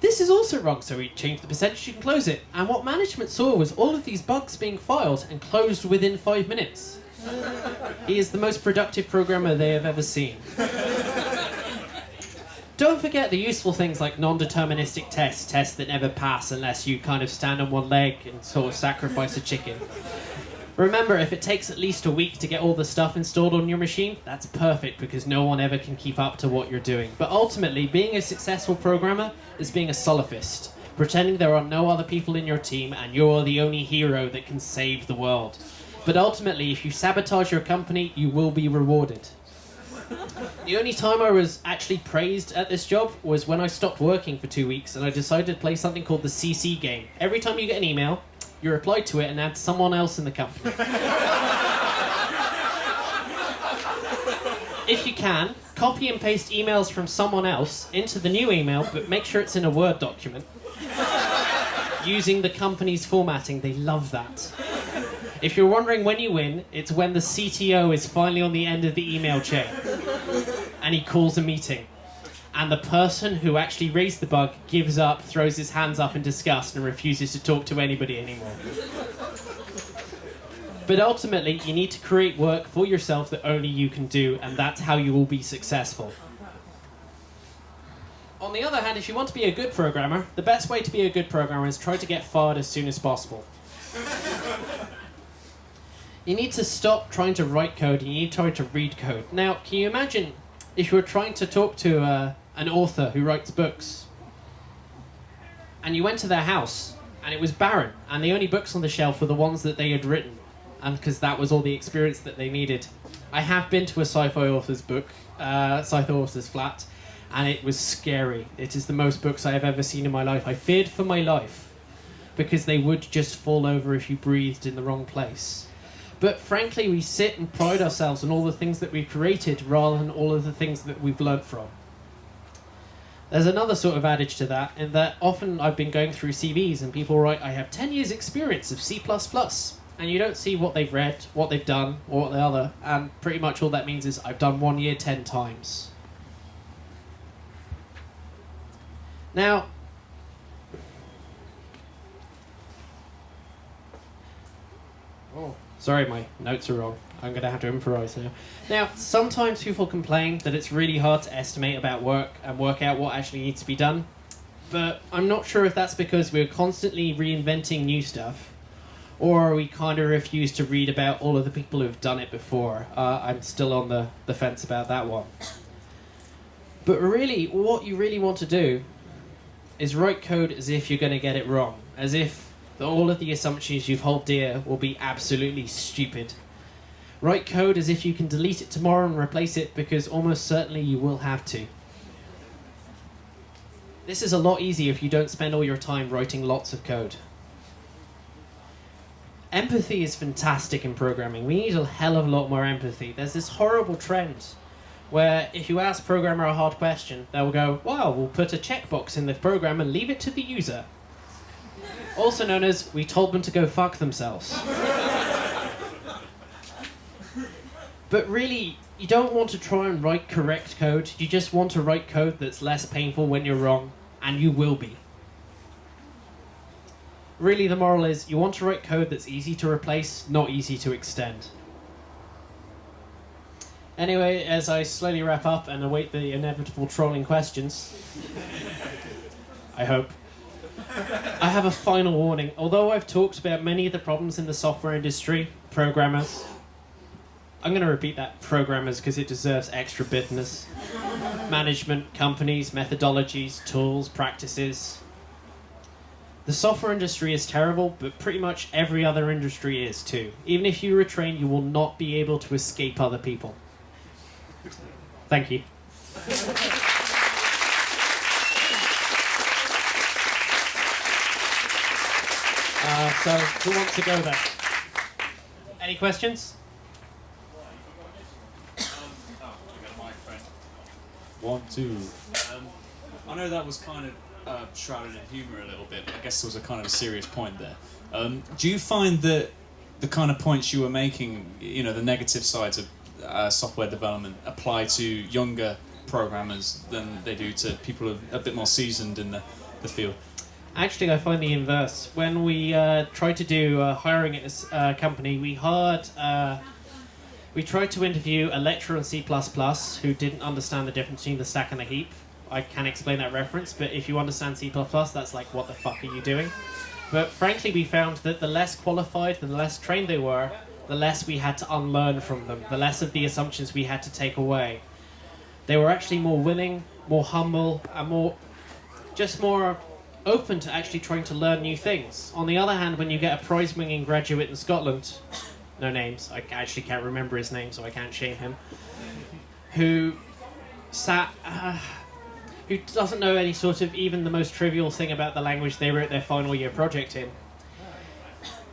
This is also wrong, so we changed the percentage and close it. And what management saw was all of these bugs being filed and closed within five minutes. He is the most productive programmer they have ever seen. Don't forget the useful things like non-deterministic tests, tests that never pass unless you kind of stand on one leg and sort of sacrifice a chicken. Remember, if it takes at least a week to get all the stuff installed on your machine, that's perfect because no one ever can keep up to what you're doing. But ultimately, being a successful programmer is being a solipsist, pretending there are no other people in your team and you're the only hero that can save the world. But ultimately, if you sabotage your company, you will be rewarded. The only time I was actually praised at this job was when I stopped working for two weeks and I decided to play something called the CC game. Every time you get an email, you reply to it and add someone else in the company. if you can, copy and paste emails from someone else into the new email, but make sure it's in a Word document. Using the company's formatting, they love that. If you're wondering when you win, it's when the CTO is finally on the end of the email chain and he calls a meeting. And the person who actually raised the bug gives up, throws his hands up in disgust, and refuses to talk to anybody anymore. But ultimately, you need to create work for yourself that only you can do, and that's how you will be successful. On the other hand, if you want to be a good programmer, the best way to be a good programmer is try to get fired as soon as possible. You need to stop trying to write code you need to try to read code. Now, can you imagine if you were trying to talk to uh, an author who writes books? and you went to their house, and it was barren, and the only books on the shelf were the ones that they had written, and because that was all the experience that they needed. I have been to a sci-fi author's book, uh, sci-fi author's flat, and it was scary. It is the most books I have ever seen in my life. I feared for my life because they would just fall over if you breathed in the wrong place. But frankly, we sit and pride ourselves on all the things that we've created rather than all of the things that we've learnt from. There's another sort of adage to that, in that often I've been going through CVs and people write, I have 10 years' experience of C, and you don't see what they've read, what they've done, or what the other, and pretty much all that means is I've done one year 10 times. Now, sorry, my notes are wrong. I'm going to have to improvise now. Now, sometimes people complain that it's really hard to estimate about work and work out what actually needs to be done. But I'm not sure if that's because we're constantly reinventing new stuff, or we kind of refuse to read about all of the people who've done it before. Uh, I'm still on the, the fence about that one. But really, what you really want to do is write code as if you're going to get it wrong, as if all of the assumptions you've held dear will be absolutely stupid. Write code as if you can delete it tomorrow and replace it because almost certainly you will have to. This is a lot easier if you don't spend all your time writing lots of code. Empathy is fantastic in programming. We need a hell of a lot more empathy. There's this horrible trend where if you ask programmer a hard question, they'll go, wow, we'll put a checkbox in the program and leave it to the user. Also known as, we told them to go fuck themselves. But really, you don't want to try and write correct code. You just want to write code that's less painful when you're wrong, and you will be. Really, the moral is you want to write code that's easy to replace, not easy to extend. Anyway, as I slowly wrap up and await the inevitable trolling questions, I hope. I have a final warning. Although I've talked about many of the problems in the software industry, programmers, I'm going to repeat that programmers because it deserves extra bitterness. Management, companies, methodologies, tools, practices. The software industry is terrible, but pretty much every other industry is too. Even if you retrain, you will not be able to escape other people. Thank you. So, who wants to go there? Any questions? One, two. Um, I know that was kind of uh, shrouded in humour a little bit, but I guess there was a kind of a serious point there. Um, do you find that the kind of points you were making, you know, the negative sides of uh, software development apply to younger programmers than they do to people a bit more seasoned in the, the field? Actually, I find the inverse. When we uh, tried to do uh, hiring at this uh, company, we hired uh, we tried to interview a lecturer on C++ who didn't understand the difference between the stack and the heap. I can explain that reference, but if you understand C++, that's like, what the fuck are you doing? But frankly, we found that the less qualified, the less trained they were, the less we had to unlearn from them, the less of the assumptions we had to take away. They were actually more willing, more humble, and more, just more open to actually trying to learn new things. On the other hand, when you get a prize-winning graduate in Scotland no names. I actually can't remember his name, so I can't shame him. Who sat, uh, who doesn't know any sort of even the most trivial thing about the language they wrote their final year project in.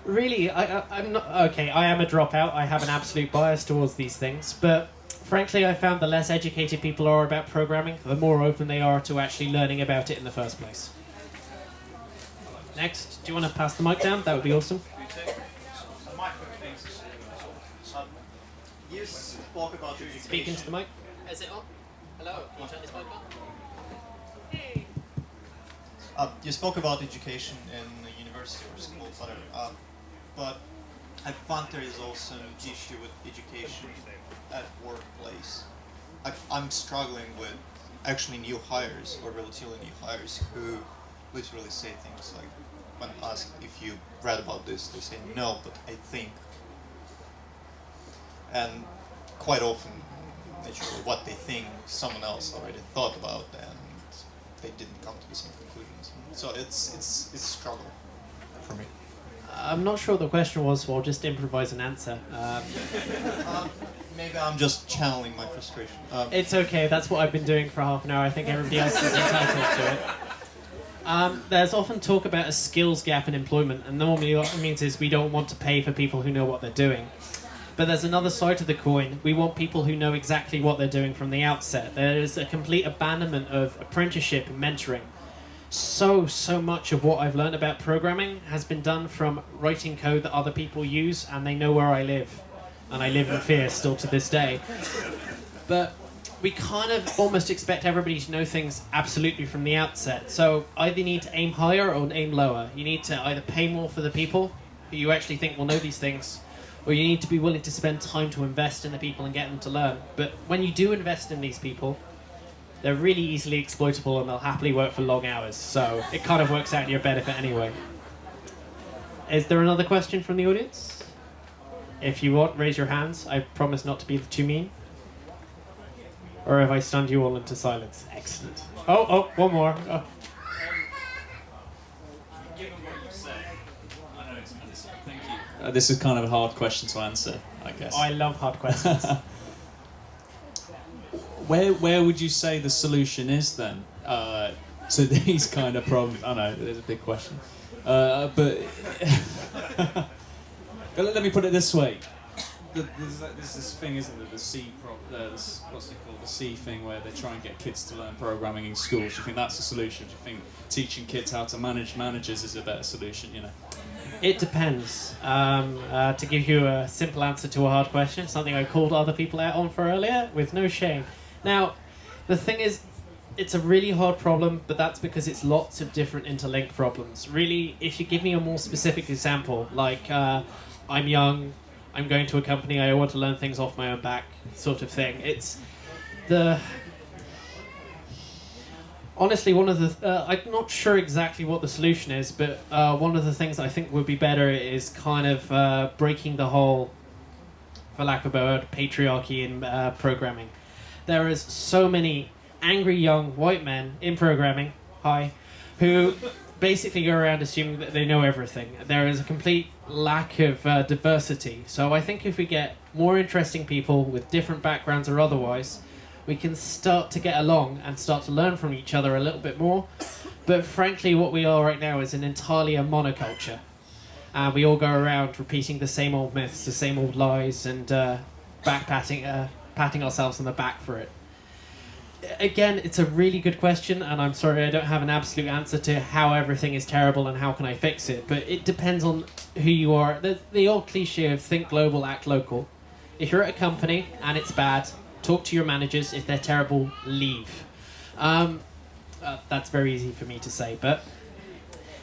Really, I, am not okay. I am a dropout. I have an absolute bias towards these things, but frankly, I found the less educated people are about programming, the more open they are to actually learning about it in the first place. Next, do you want to pass the mic down? That would be awesome. You spoke about education. Speak into the mic. Is it on? Hello, can you turn this mic on? Hey. Uh, you spoke about education in the university or school, whatever. Uh, but I find there is also an issue with education at workplace. I, I'm struggling with actually new hires or relatively new hires who literally say things like, when asked if you read about this, they say no, but I think and quite often naturally what they think someone else already thought about and they didn't come to the same conclusions. So it's it's it's a struggle for me. I'm not sure what the question was, so I'll just improvise an answer. Um, Um, maybe I'm just channeling my frustration. Um, It's okay. That's what I've been doing for half an hour. I think everybody else is entitled to it. Um, there's often talk about a skills gap in employment, and normally what it means is we don't want to pay for people who know what they're doing. But there's another side to the coin. We want people who know exactly what they're doing from the outset. There is a complete abandonment of apprenticeship and mentoring. So, so much of what I've learned about programming has been done from writing code that other people use, and they know where I live. And I live in fear still to this day. But we kind of almost expect everybody to know things absolutely from the outset. So either you need to aim higher or aim lower. You need to either pay more for the people who you actually think will know these things, or you need to be willing to spend time to invest in the people and get them to learn. But when you do invest in these people, they're really easily exploitable and they'll happily work for long hours. So it kind of works out in your benefit anyway. Is there another question from the audience? If you want, raise your hands. I promise not to be too mean. Or have I stunned you all into silence? Excellent. Oh, oh, one more. Oh. Given what you say, I know it's medicine. Thank you. Uh, this is kind of a hard question to answer, I guess. I love hard questions. where where would you say the solution is then uh, to these kind of problems? I know there's a big question, uh, but but let, let me put it this way: The- there's, there's this thing, isn't there? The C pro- uh, this, what's it called? The C thing, where they try and get kids to learn programming in schools. Do you think that's a solution? Do you think teaching kids how to manage managers is a better solution? You know. It depends. Um, uh, to give you a simple answer to a hard question, something I called other people out on for earlier with no shame. Now, the thing is, it's a really hard problem, but that's because it's lots of different interlinked problems. Really, if you give me a more specific example, like uh, I'm young, I'm going to a company, I want to learn things off my own back, sort of thing. It's the honestly, one of the uh, I'm not sure exactly what the solution is, but uh, one of the things I think would be better is kind of uh, breaking the whole, for lack of a word, patriarchy in uh, programming. There is so many angry young white men in programming, hi, who basically go around assuming that they know everything. There is a complete lack of uh, diversity. So I think if we get more interesting people with different backgrounds or otherwise, we can start to get along and start to learn from each other a little bit more. But frankly, what we are right now is an entirely a monoculture. And we all go around repeating the same old myths, the same old lies, and uh, back patting, uh, patting ourselves on the back for it. Again, it's a really good question, and I'm sorry I don't have an absolute answer to how everything is terrible and how can I fix it. But it depends on who you are. The, the old cliche of think global, act local. If you're at a company and it's bad, talk to your managers. If they're terrible, leave. Um, uh, that's very easy for me to say, but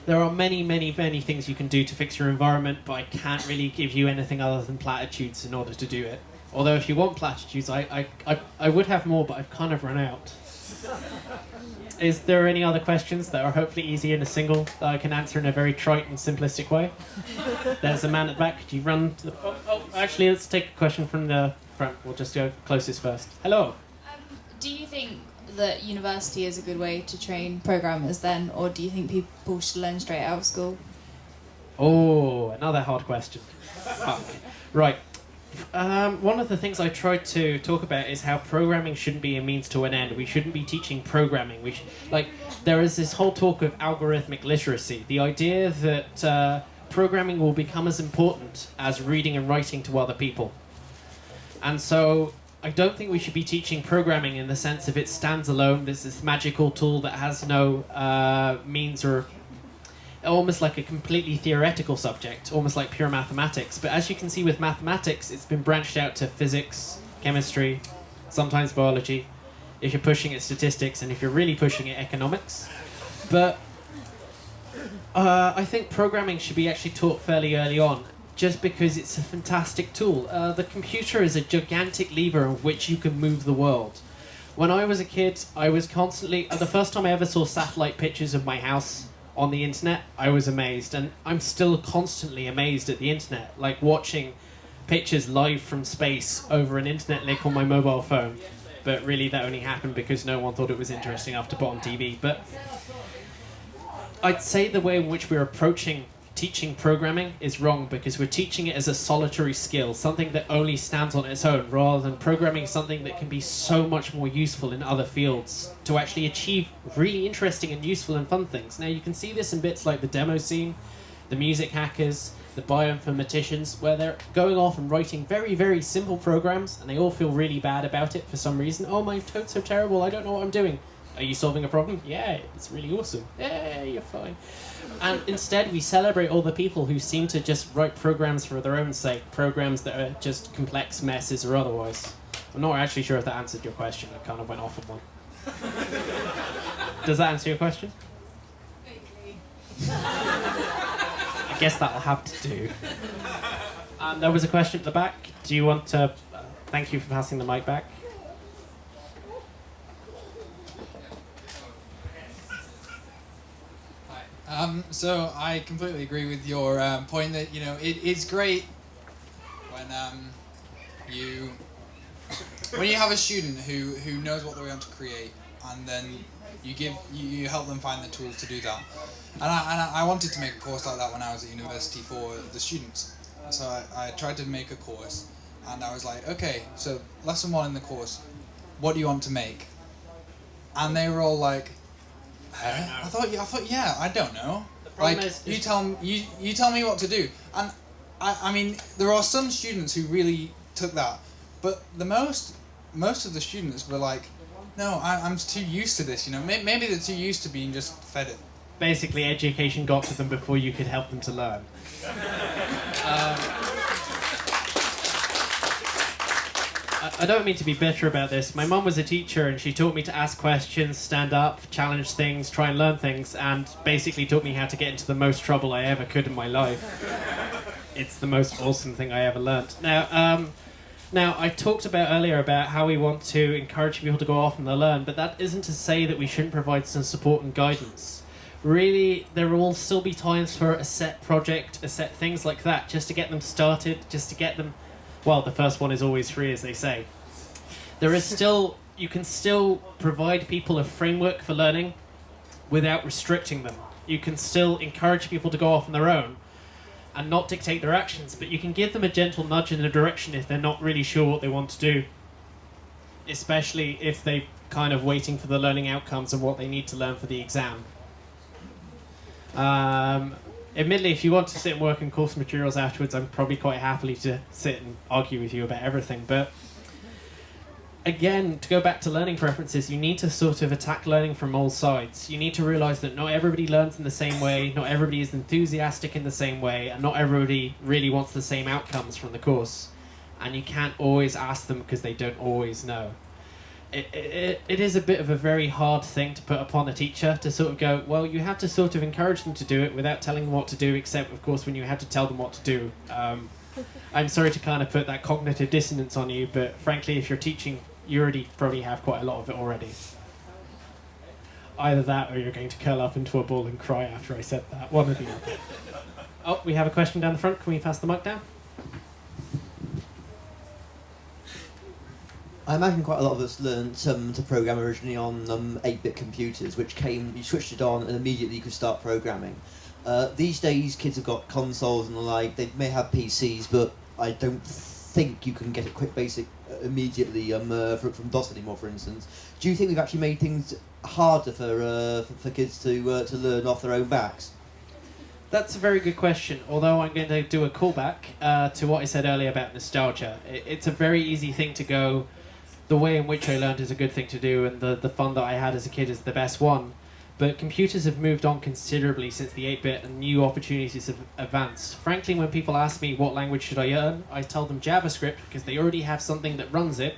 there are many, many, many things you can do to fix your environment, but I can't really give you anything other than platitudes in order to do it. Although, if you want platitudes, I, I, I, I would have more, but I've kind of run out. Is there any other questions that are hopefully easy in a single that I can answer in a very trite and simplistic way? There's a man at the back. Could you run to the. Oh, oh, actually, let's take a question from the front. We'll just go closest first. Hello. Um, do you think that university is a good way to train programmers then, or do you think people should learn straight out of school? Oh, another hard question. Fuck. Right. Um, one of the things I tried to talk about is how programming shouldn't be a means to an end. We shouldn't be teaching programming. We like there is this whole talk of algorithmic literacy. The idea that uh, programming will become as important as reading and writing to other people. And so I don't think we should be teaching programming in the sense of it stands alone. This magical tool that has no uh, means or almost like a completely theoretical subject, almost like pure mathematics. But as you can see with mathematics, it's been branched out to physics, chemistry, sometimes biology. If you're pushing it, statistics, and if you're really pushing it, economics. But uh, I think programming should be actually taught fairly early on, just because it's a fantastic tool. Uh, the computer is a gigantic lever of which you can move the world. When I was a kid, I was constantly. Uh, the first time I ever saw satellite pictures of my house on the internet, I was amazed, and I'm still constantly amazed at the internet. Like watching pictures live from space over an internet link on my mobile phone. but really that only happened because no one thought it was interesting after on TV. But I'd say the way in which we're approaching teaching programming is wrong because we're teaching it as a solitary skill, something that only stands on its own, rather than programming something that can be so much more useful in other fields to actually achieve really interesting and useful and fun things. Now, you can see this in bits like the demo scene, the music hackers, the bioinformaticians, where they're going off and writing very, very simple programs and they all feel really bad about it for some reason. Oh, my code's so terrible, I don't know what I'm doing. Are you solving a problem? Yeah, it's really awesome. Yeah, you're fine. And instead, we celebrate all the people who seem to just write programs for their own sake, programs that are just complex messes or otherwise. I'm not actually sure if that answered your question. I kind of went off on one. Does that answer your question? I guess that'll have to do. Um, there was a question at the back. Do you want to? Uh, thank you for passing the mic back. Um, so I completely agree with your um, point that you know it is great when um, you when you have a student who, who knows what they want to create and then you give you, you help them find the tools to do that. And I, and I wanted to make a course like that when I was at university for the students. So I, I tried to make a course and I was like, okay, so lesson one in the course, what do you want to make? And they were all like, I, I thought, I thought, yeah, I don't know. The problem Like is- you tell m- you you tell me what to do, and I, I mean there are some students who really took that, but the most most of the students were like, no, I, I'm too used to this. You know, May- maybe they're too used to being just fed it. Basically, education got to them before you could help them to learn. Um, I- don't mean to be bitter about this. My mum was a teacher and she taught me to ask questions, stand up, challenge things, try and learn things, and basically taught me how to get into the most trouble I ever could in my life. It's the most awesome thing I ever learned. Now, um, now I talked about earlier about how we want to encourage people to go off and learn, but that isn't to say that we shouldn't provide some support and guidance. Really, there will still be times for a set project, a set things like that, just to get them started, just to get them. Well, the first one is always free, as they say. There is still, you can still provide people a framework for learning without restricting them. You can still encourage people to go off on their own and not dictate their actions, but you can give them a gentle nudge in a direction if they're not really sure what they want to do. Especially if they're kind of waiting for the learning outcomes and what they need to learn for the exam. Um, admittedly, if you want to sit and work on course materials afterwards, I'm probably quite happily to sit and argue with you about everything. But again, to go back to learning preferences, you need to sort of attack learning from all sides. You need to realize that not everybody learns in the same way, not everybody is enthusiastic in the same way, and not everybody really wants the same outcomes from the course. And you can't always ask them because they don't always know. It, it, it is a bit of a very hard thing to put upon a teacher to sort of go, well, you have to sort of encourage them to do it without telling them what to do, except, of course, when you have to tell them what to do. Um, I'm sorry to kind of put that cognitive dissonance on you, but frankly, if you're teaching, you already probably have quite a lot of it already. Either that, or you're going to curl up into a ball and cry after I said that. One the other. Oh, we have a question down the front. Can we pass the mic down? I imagine quite a lot of us learned um, to program originally on um, 8-bit computers, which came, you switched it on and immediately you could start programming. Uh, these days, kids have got consoles and the like. They may have PCs, but I don't think you can get a quick basic uh, immediately um, uh, from, from DOS anymore, for instance. Do you think we've actually made things harder for uh, for, for kids to uh, to learn off their own backs? That's a very good question. Although I'm going to do a callback uh, to what I said earlier about nostalgia. It, it's a very easy thing to go. The way in which I learned is a good thing to do, and the the fun that I had as a kid is the best one. But computers have moved on considerably since the 8-bit, and new opportunities have advanced. Frankly, when people ask me what language should I learn, I tell them JavaScript because they already have something that runs it.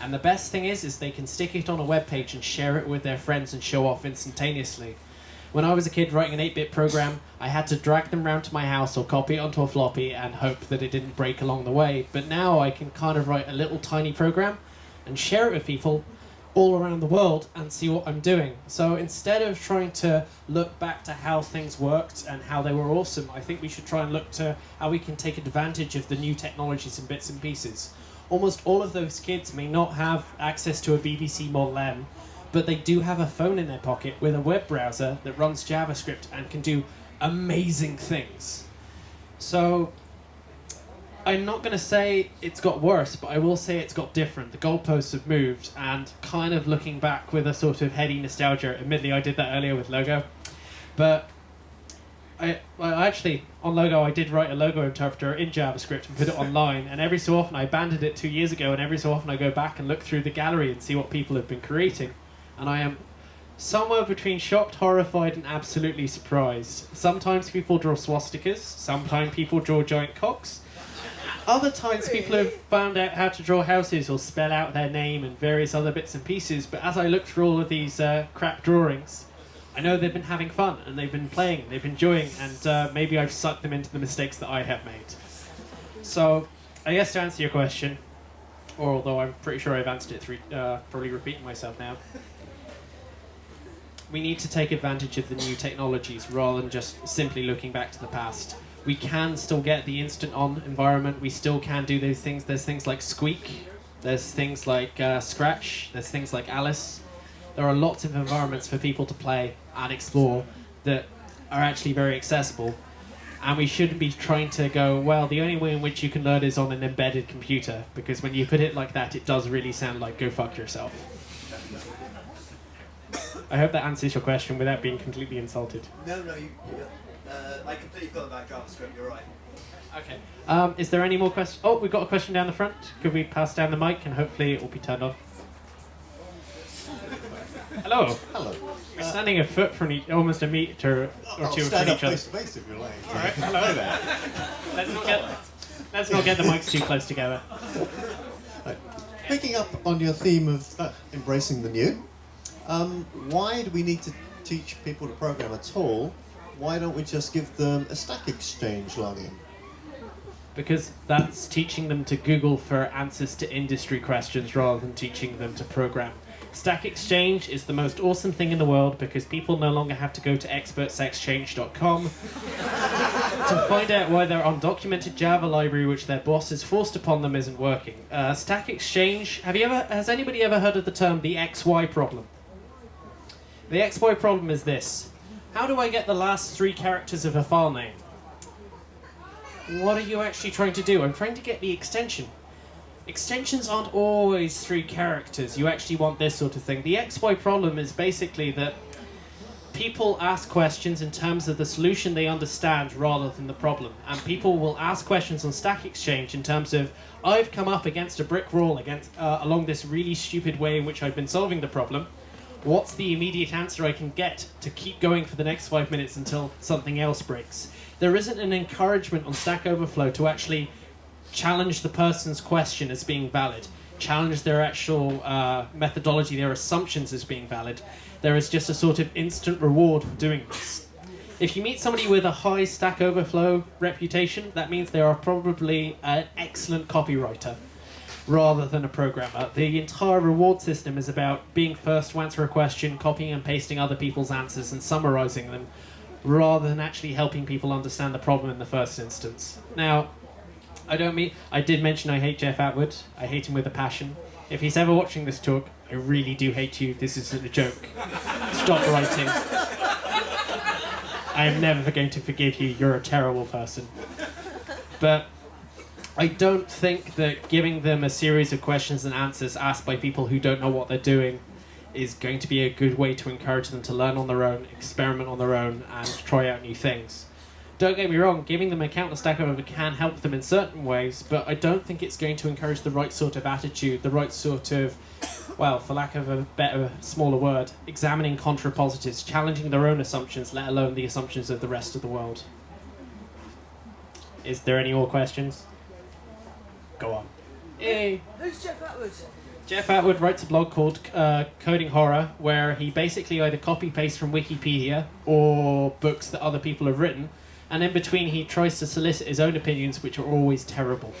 And the best thing is, is they can stick it on a web page and share it with their friends and show off instantaneously. When I was a kid writing an 8-bit program, I had to drag them round to my house or copy it onto a floppy and hope that it didn't break along the way. But now I can kind of write a little tiny program and share it with people all around the world and see what I'm doing. So instead of trying to look back to how things worked and how they were awesome, I think we should try and look to how we can take advantage of the new technologies and bits and pieces. almost all of those kids may not have access to a BBC Model M, but they do have a phone in their pocket with a web browser that runs JavaScript and can do amazing things. So, I'm not going to say it's got worse, but I will say it's got different. The goalposts have moved, and kind of looking back with a sort of heady nostalgia. Admittedly, I did that earlier with Logo, but I, well, actually on Logo I did write a logo interpreter in JavaScript and put it online. And every so often I abandoned it two years ago, and every so often I go back and look through the gallery and see what people have been creating, and I am somewhere between shocked, horrified, and absolutely surprised. Sometimes people draw swastikas. Sometimes people draw giant cocks. Other times people have found out how to draw houses or spell out their name and various other bits and pieces. But as I look through all of these uh, crap drawings, I know they've been having fun and they've been playing, they've been enjoying, and uh, maybe I've sucked them into the mistakes that I have made. So, I guess to answer your question, or although I'm pretty sure I've answered it through, uh, probably repeating myself now, we need to take advantage of the new technologies rather than just simply looking back to the past. We can still get the instant on environment, we still can do those things. There's things like Squeak, there's things like uh, Scratch, there's things like Alice. There are lots of environments for people to play and explore that are actually very accessible. And we shouldn't be trying to go, well, the only way in which you can learn is on an embedded computer, because when you put it like that, it does really sound like go fuck yourself. I hope that answers your question without being completely insulted. No, no, you, uh, I completely forgot about JavaScript. You're right. Okay. Um, is there any more questions? Oh, we've got a question down the front. Could we pass down the mic and hopefully it will be turned on? Hello. Hello. We're standing a foot from each, almost a meter or I'll two stand from up each other. face to face if you like. All right. Hello there. Let's not get let's not get the mics too close together. Right. Picking up on your theme of uh, embracing the new, um, why do we need to teach people to program at all? Why don't we just give them a Stack Exchange login? Because that's teaching them to Google for answers to industry questions rather than teaching them to program. Stack Exchange is the most awesome thing in the world because people no longer have to go to expertsexchange.com to find out why their undocumented Java library, which their boss has forced upon them, isn't working. Uh, Stack Exchange. Have you ever? Has anybody ever heard of the term the XY problem? The XY problem is this: How do I get the last three characters of a file name? What are you actually trying to do? I'm trying to get the extension. Extensions aren't always three characters. You actually want this sort of thing. The XY problem is basically that people ask questions in terms of the solution they understand rather than the problem. And people will ask questions on Stack Exchange in terms of, I've come up against a brick wall against, uh, along this really stupid way in which I've been solving the problem. What's the immediate answer I can get to keep going for the next five minutes until something else breaks? There isn't an encouragement on Stack Overflow to actually challenge the person's question as being valid, challenge their actual uh, methodology, their assumptions as being valid. There is just a sort of instant reward for doing this. If you meet somebody with a high Stack Overflow reputation, that means they are probably an excellent copywriter rather than a programmer. The entire reward system is about being first to answer a question, copying and pasting other people's answers, and summarizing them, rather than actually helping people understand the problem in the first instance. Now, I don't mean I did mention I hate Jeff Atwood. I hate him with a passion. If he's ever watching this talk, I really do hate you. This isn't a joke. Stop writing. I am never going to forgive you. You're a terrible person. But I don't think that giving them a series of questions and answers asked by people who don't know what they're doing is going to be a good way to encourage them to learn on their own, experiment on their own, and try out new things. Don't get me wrong, giving them a counter stack over can help them in certain ways, but I don't think it's going to encourage the right sort of attitude, the right sort of, well, for lack of a better, smaller word, examining contrapositives, challenging their own assumptions, let alone the assumptions of the rest of the world. Is there any more questions? Go on. Yay! Who's Jeff Atwood? Jeff Atwood writes a blog called uh, Coding Horror, where he basically either copy paste from Wikipedia or books that other people have written, and in between he tries to solicit his own opinions, which are always terrible.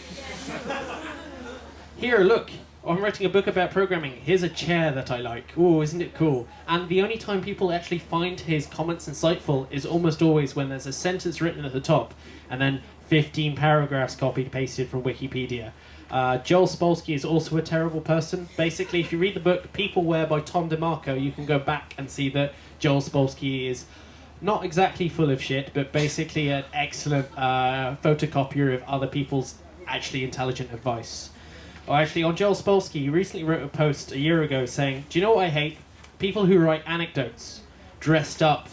Here, look, I'm writing a book about programming. Here's a chair that I like. Oh, isn't it cool? And the only time people actually find his comments insightful is almost always when there's a sentence written at the top, and then 15 paragraphs copied pasted from Wikipedia. Uh, Joel Spolsky is also a terrible person. Basically, if you read the book Peopleware by Tom DeMarco, you can go back and see that Joel Spolsky is not exactly full of shit, but basically an excellent uh, photocopier of other people's actually intelligent advice. Oh, actually, on Joel Spolsky, he recently wrote a post a year ago saying, Do you know what I hate? People who write anecdotes dressed up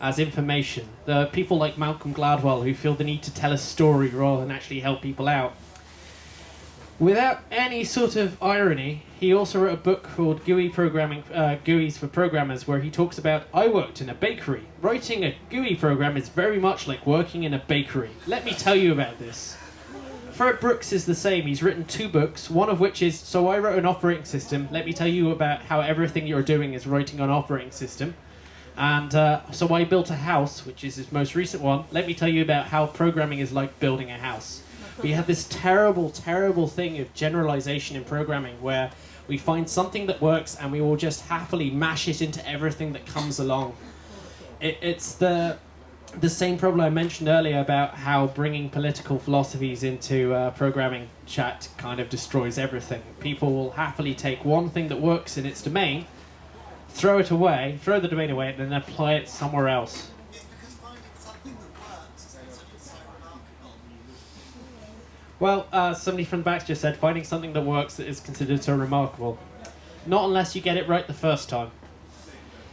as information. The people like Malcolm Gladwell who feel the need to tell a story rather than actually help people out. Without any sort of irony, he also wrote a book called GUI Programming, uh, GUIs for Programmers, where he talks about I worked in a bakery. Writing a GUI program is very much like working in a bakery. Let me tell you about this. Fred Brooks is the same. He's written two books, one of which is So I Wrote an Operating System. Let me tell you about how everything you're doing is writing an operating system. And uh, So I Built a House, which is his most recent one. Let me tell you about how programming is like building a house. We have this terrible, terrible thing of generalization in programming where we find something that works and we will just happily mash it into everything that comes along. It, it's the the same problem I mentioned earlier about how bringing political philosophies into uh, programming chat kind of destroys everything. People will happily take one thing that works in its domain, throw it away, throw the domain away, and then apply it somewhere else. Well, uh, somebody from the back just said finding something that works is considered so remarkable. Not unless you get it right the first time.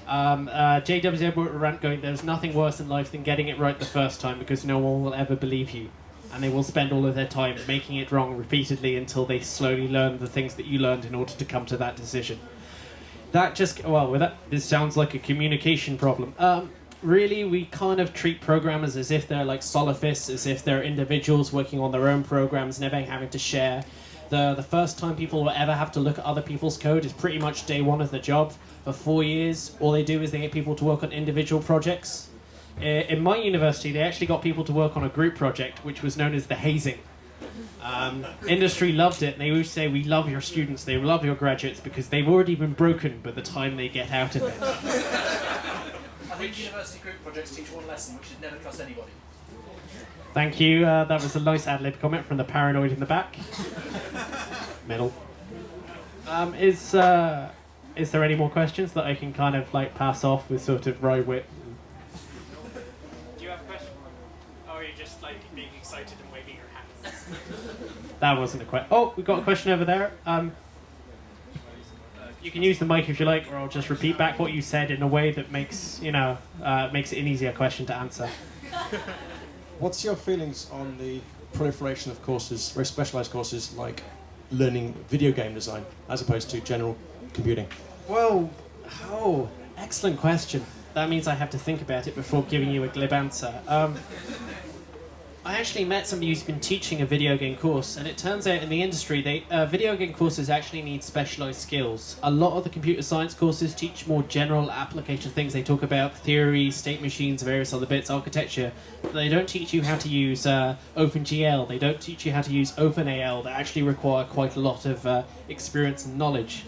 Um, uh, JWZ wrote a rant going, there's nothing worse in life than getting it right the first time because no one will ever believe you. And they will spend all of their time making it wrong repeatedly until they slowly learn the things that you learned in order to come to that decision. That just, well, with that, this sounds like a communication problem. Um, really, we kind of treat programmers as if they're like solofists, as if they're individuals working on their own programs, never having to share. The, the first time people will ever have to look at other people's code is pretty much day one of the job. For four years, all they do is they get people to work on individual projects. In my university, they actually got people to work on a group project, which was known as the hazing. Um, industry loved it. and They always say, "We love your students. They love your graduates because they've already been broken by the time they get out of it." I think university group projects teach one lesson, which is never trust anybody. Thank you. Uh, that was a nice ad lib comment from the paranoid in the back. Middle. Um, is uh, is there any more questions that I can kind of like pass off with sort of wry wit? Do you have a question? Or are you just like being excited and waving your hands? That wasn't a question. Oh, we've got a question over there. Um, you can use the mic if you like, or I'll just repeat back what you said in a way that makes you know uh, makes it an easier question to answer. What's your feelings on the proliferation of courses, very specialized courses like learning video game design as opposed to general computing? Whoa! Oh, excellent question. That means I have to think about it before giving you a glib answer. Um, I actually met somebody who's been teaching a video game course, and it turns out in the industry, they uh, video game courses actually need specialized skills. A lot of the computer science courses teach more general application things. They talk about theory, state machines, various other bits, architecture. But they don't teach you how to use uh, OpenGL. They don't teach you how to use OpenAL. They actually require quite a lot of uh, experience and knowledge.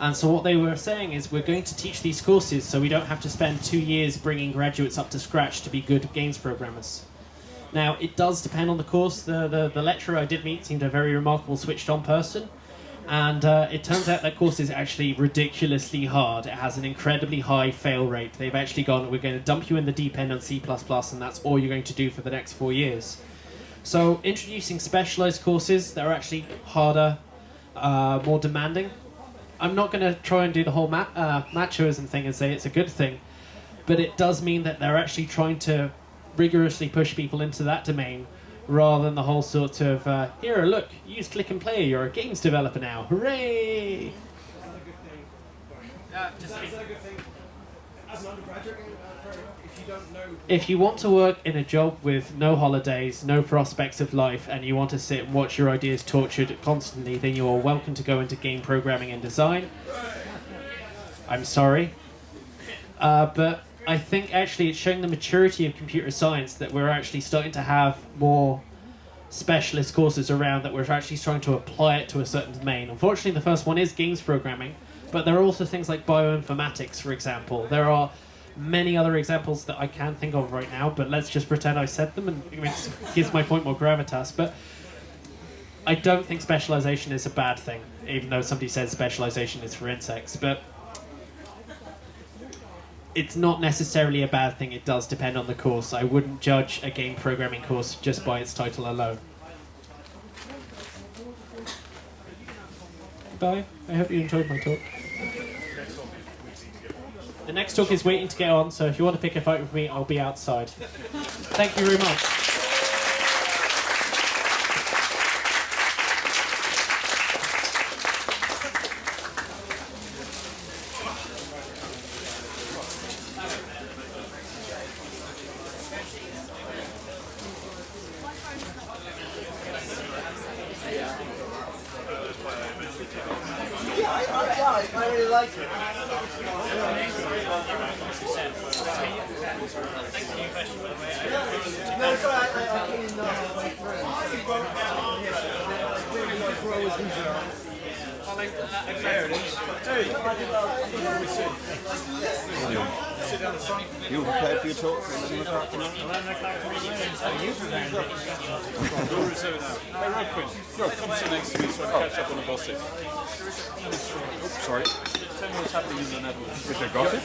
And so what they were saying is we're going to teach these courses so we don't have to spend two years bringing graduates up to scratch to be good games programmers. Now, it does depend on the course. The, the, the lecturer I did meet seemed a very remarkable switched on person. And uh, it turns out that course is actually ridiculously hard. It has an incredibly high fail rate. They've actually gone, we're going to dump you in the deep end on C, and that's all you're going to do for the next four years. So, introducing specialized courses that are actually harder, uh, more demanding. I'm not going to try and do the whole ma- uh, machoism thing and say it's a good thing, but it does mean that they're actually trying to rigorously push people into that domain rather than the whole sort of uh, here look use click and play you're a games developer now. Hooray! If you want to work in a job with no holidays no prospects of life and you want to sit and watch your ideas tortured constantly then you are welcome to go into game programming and design. I'm sorry. Uh, but I think actually it's showing the maturity of computer science that we're actually starting to have more specialist courses around that we're actually trying to apply it to a certain domain. Unfortunately, the first one is games programming, but there are also things like bioinformatics, for example. There are many other examples that I can't think of right now, but let's just pretend I said them and it gives my point more gravitas. But I don't think specialization is a bad thing, even though somebody says specialization is for insects. But it's not necessarily a bad thing. It does depend on the course. I wouldn't judge a game programming course just by its title alone. Bye. I hope you enjoyed my talk. The next talk is waiting to get on, so if you want to pick a fight with me, I'll be outside. Thank you very much. Yeah, I, I, I, I really like it. No, sorry, I, I, I came in uh, You prepared for your talk? Hey, real quick. Bro, come sit next to me so I can catch up on the gossip. Oops, sorry. Tell me what's happening in the Netherlands. With the gossip?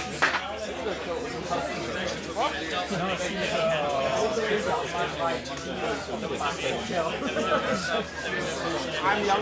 I'm young.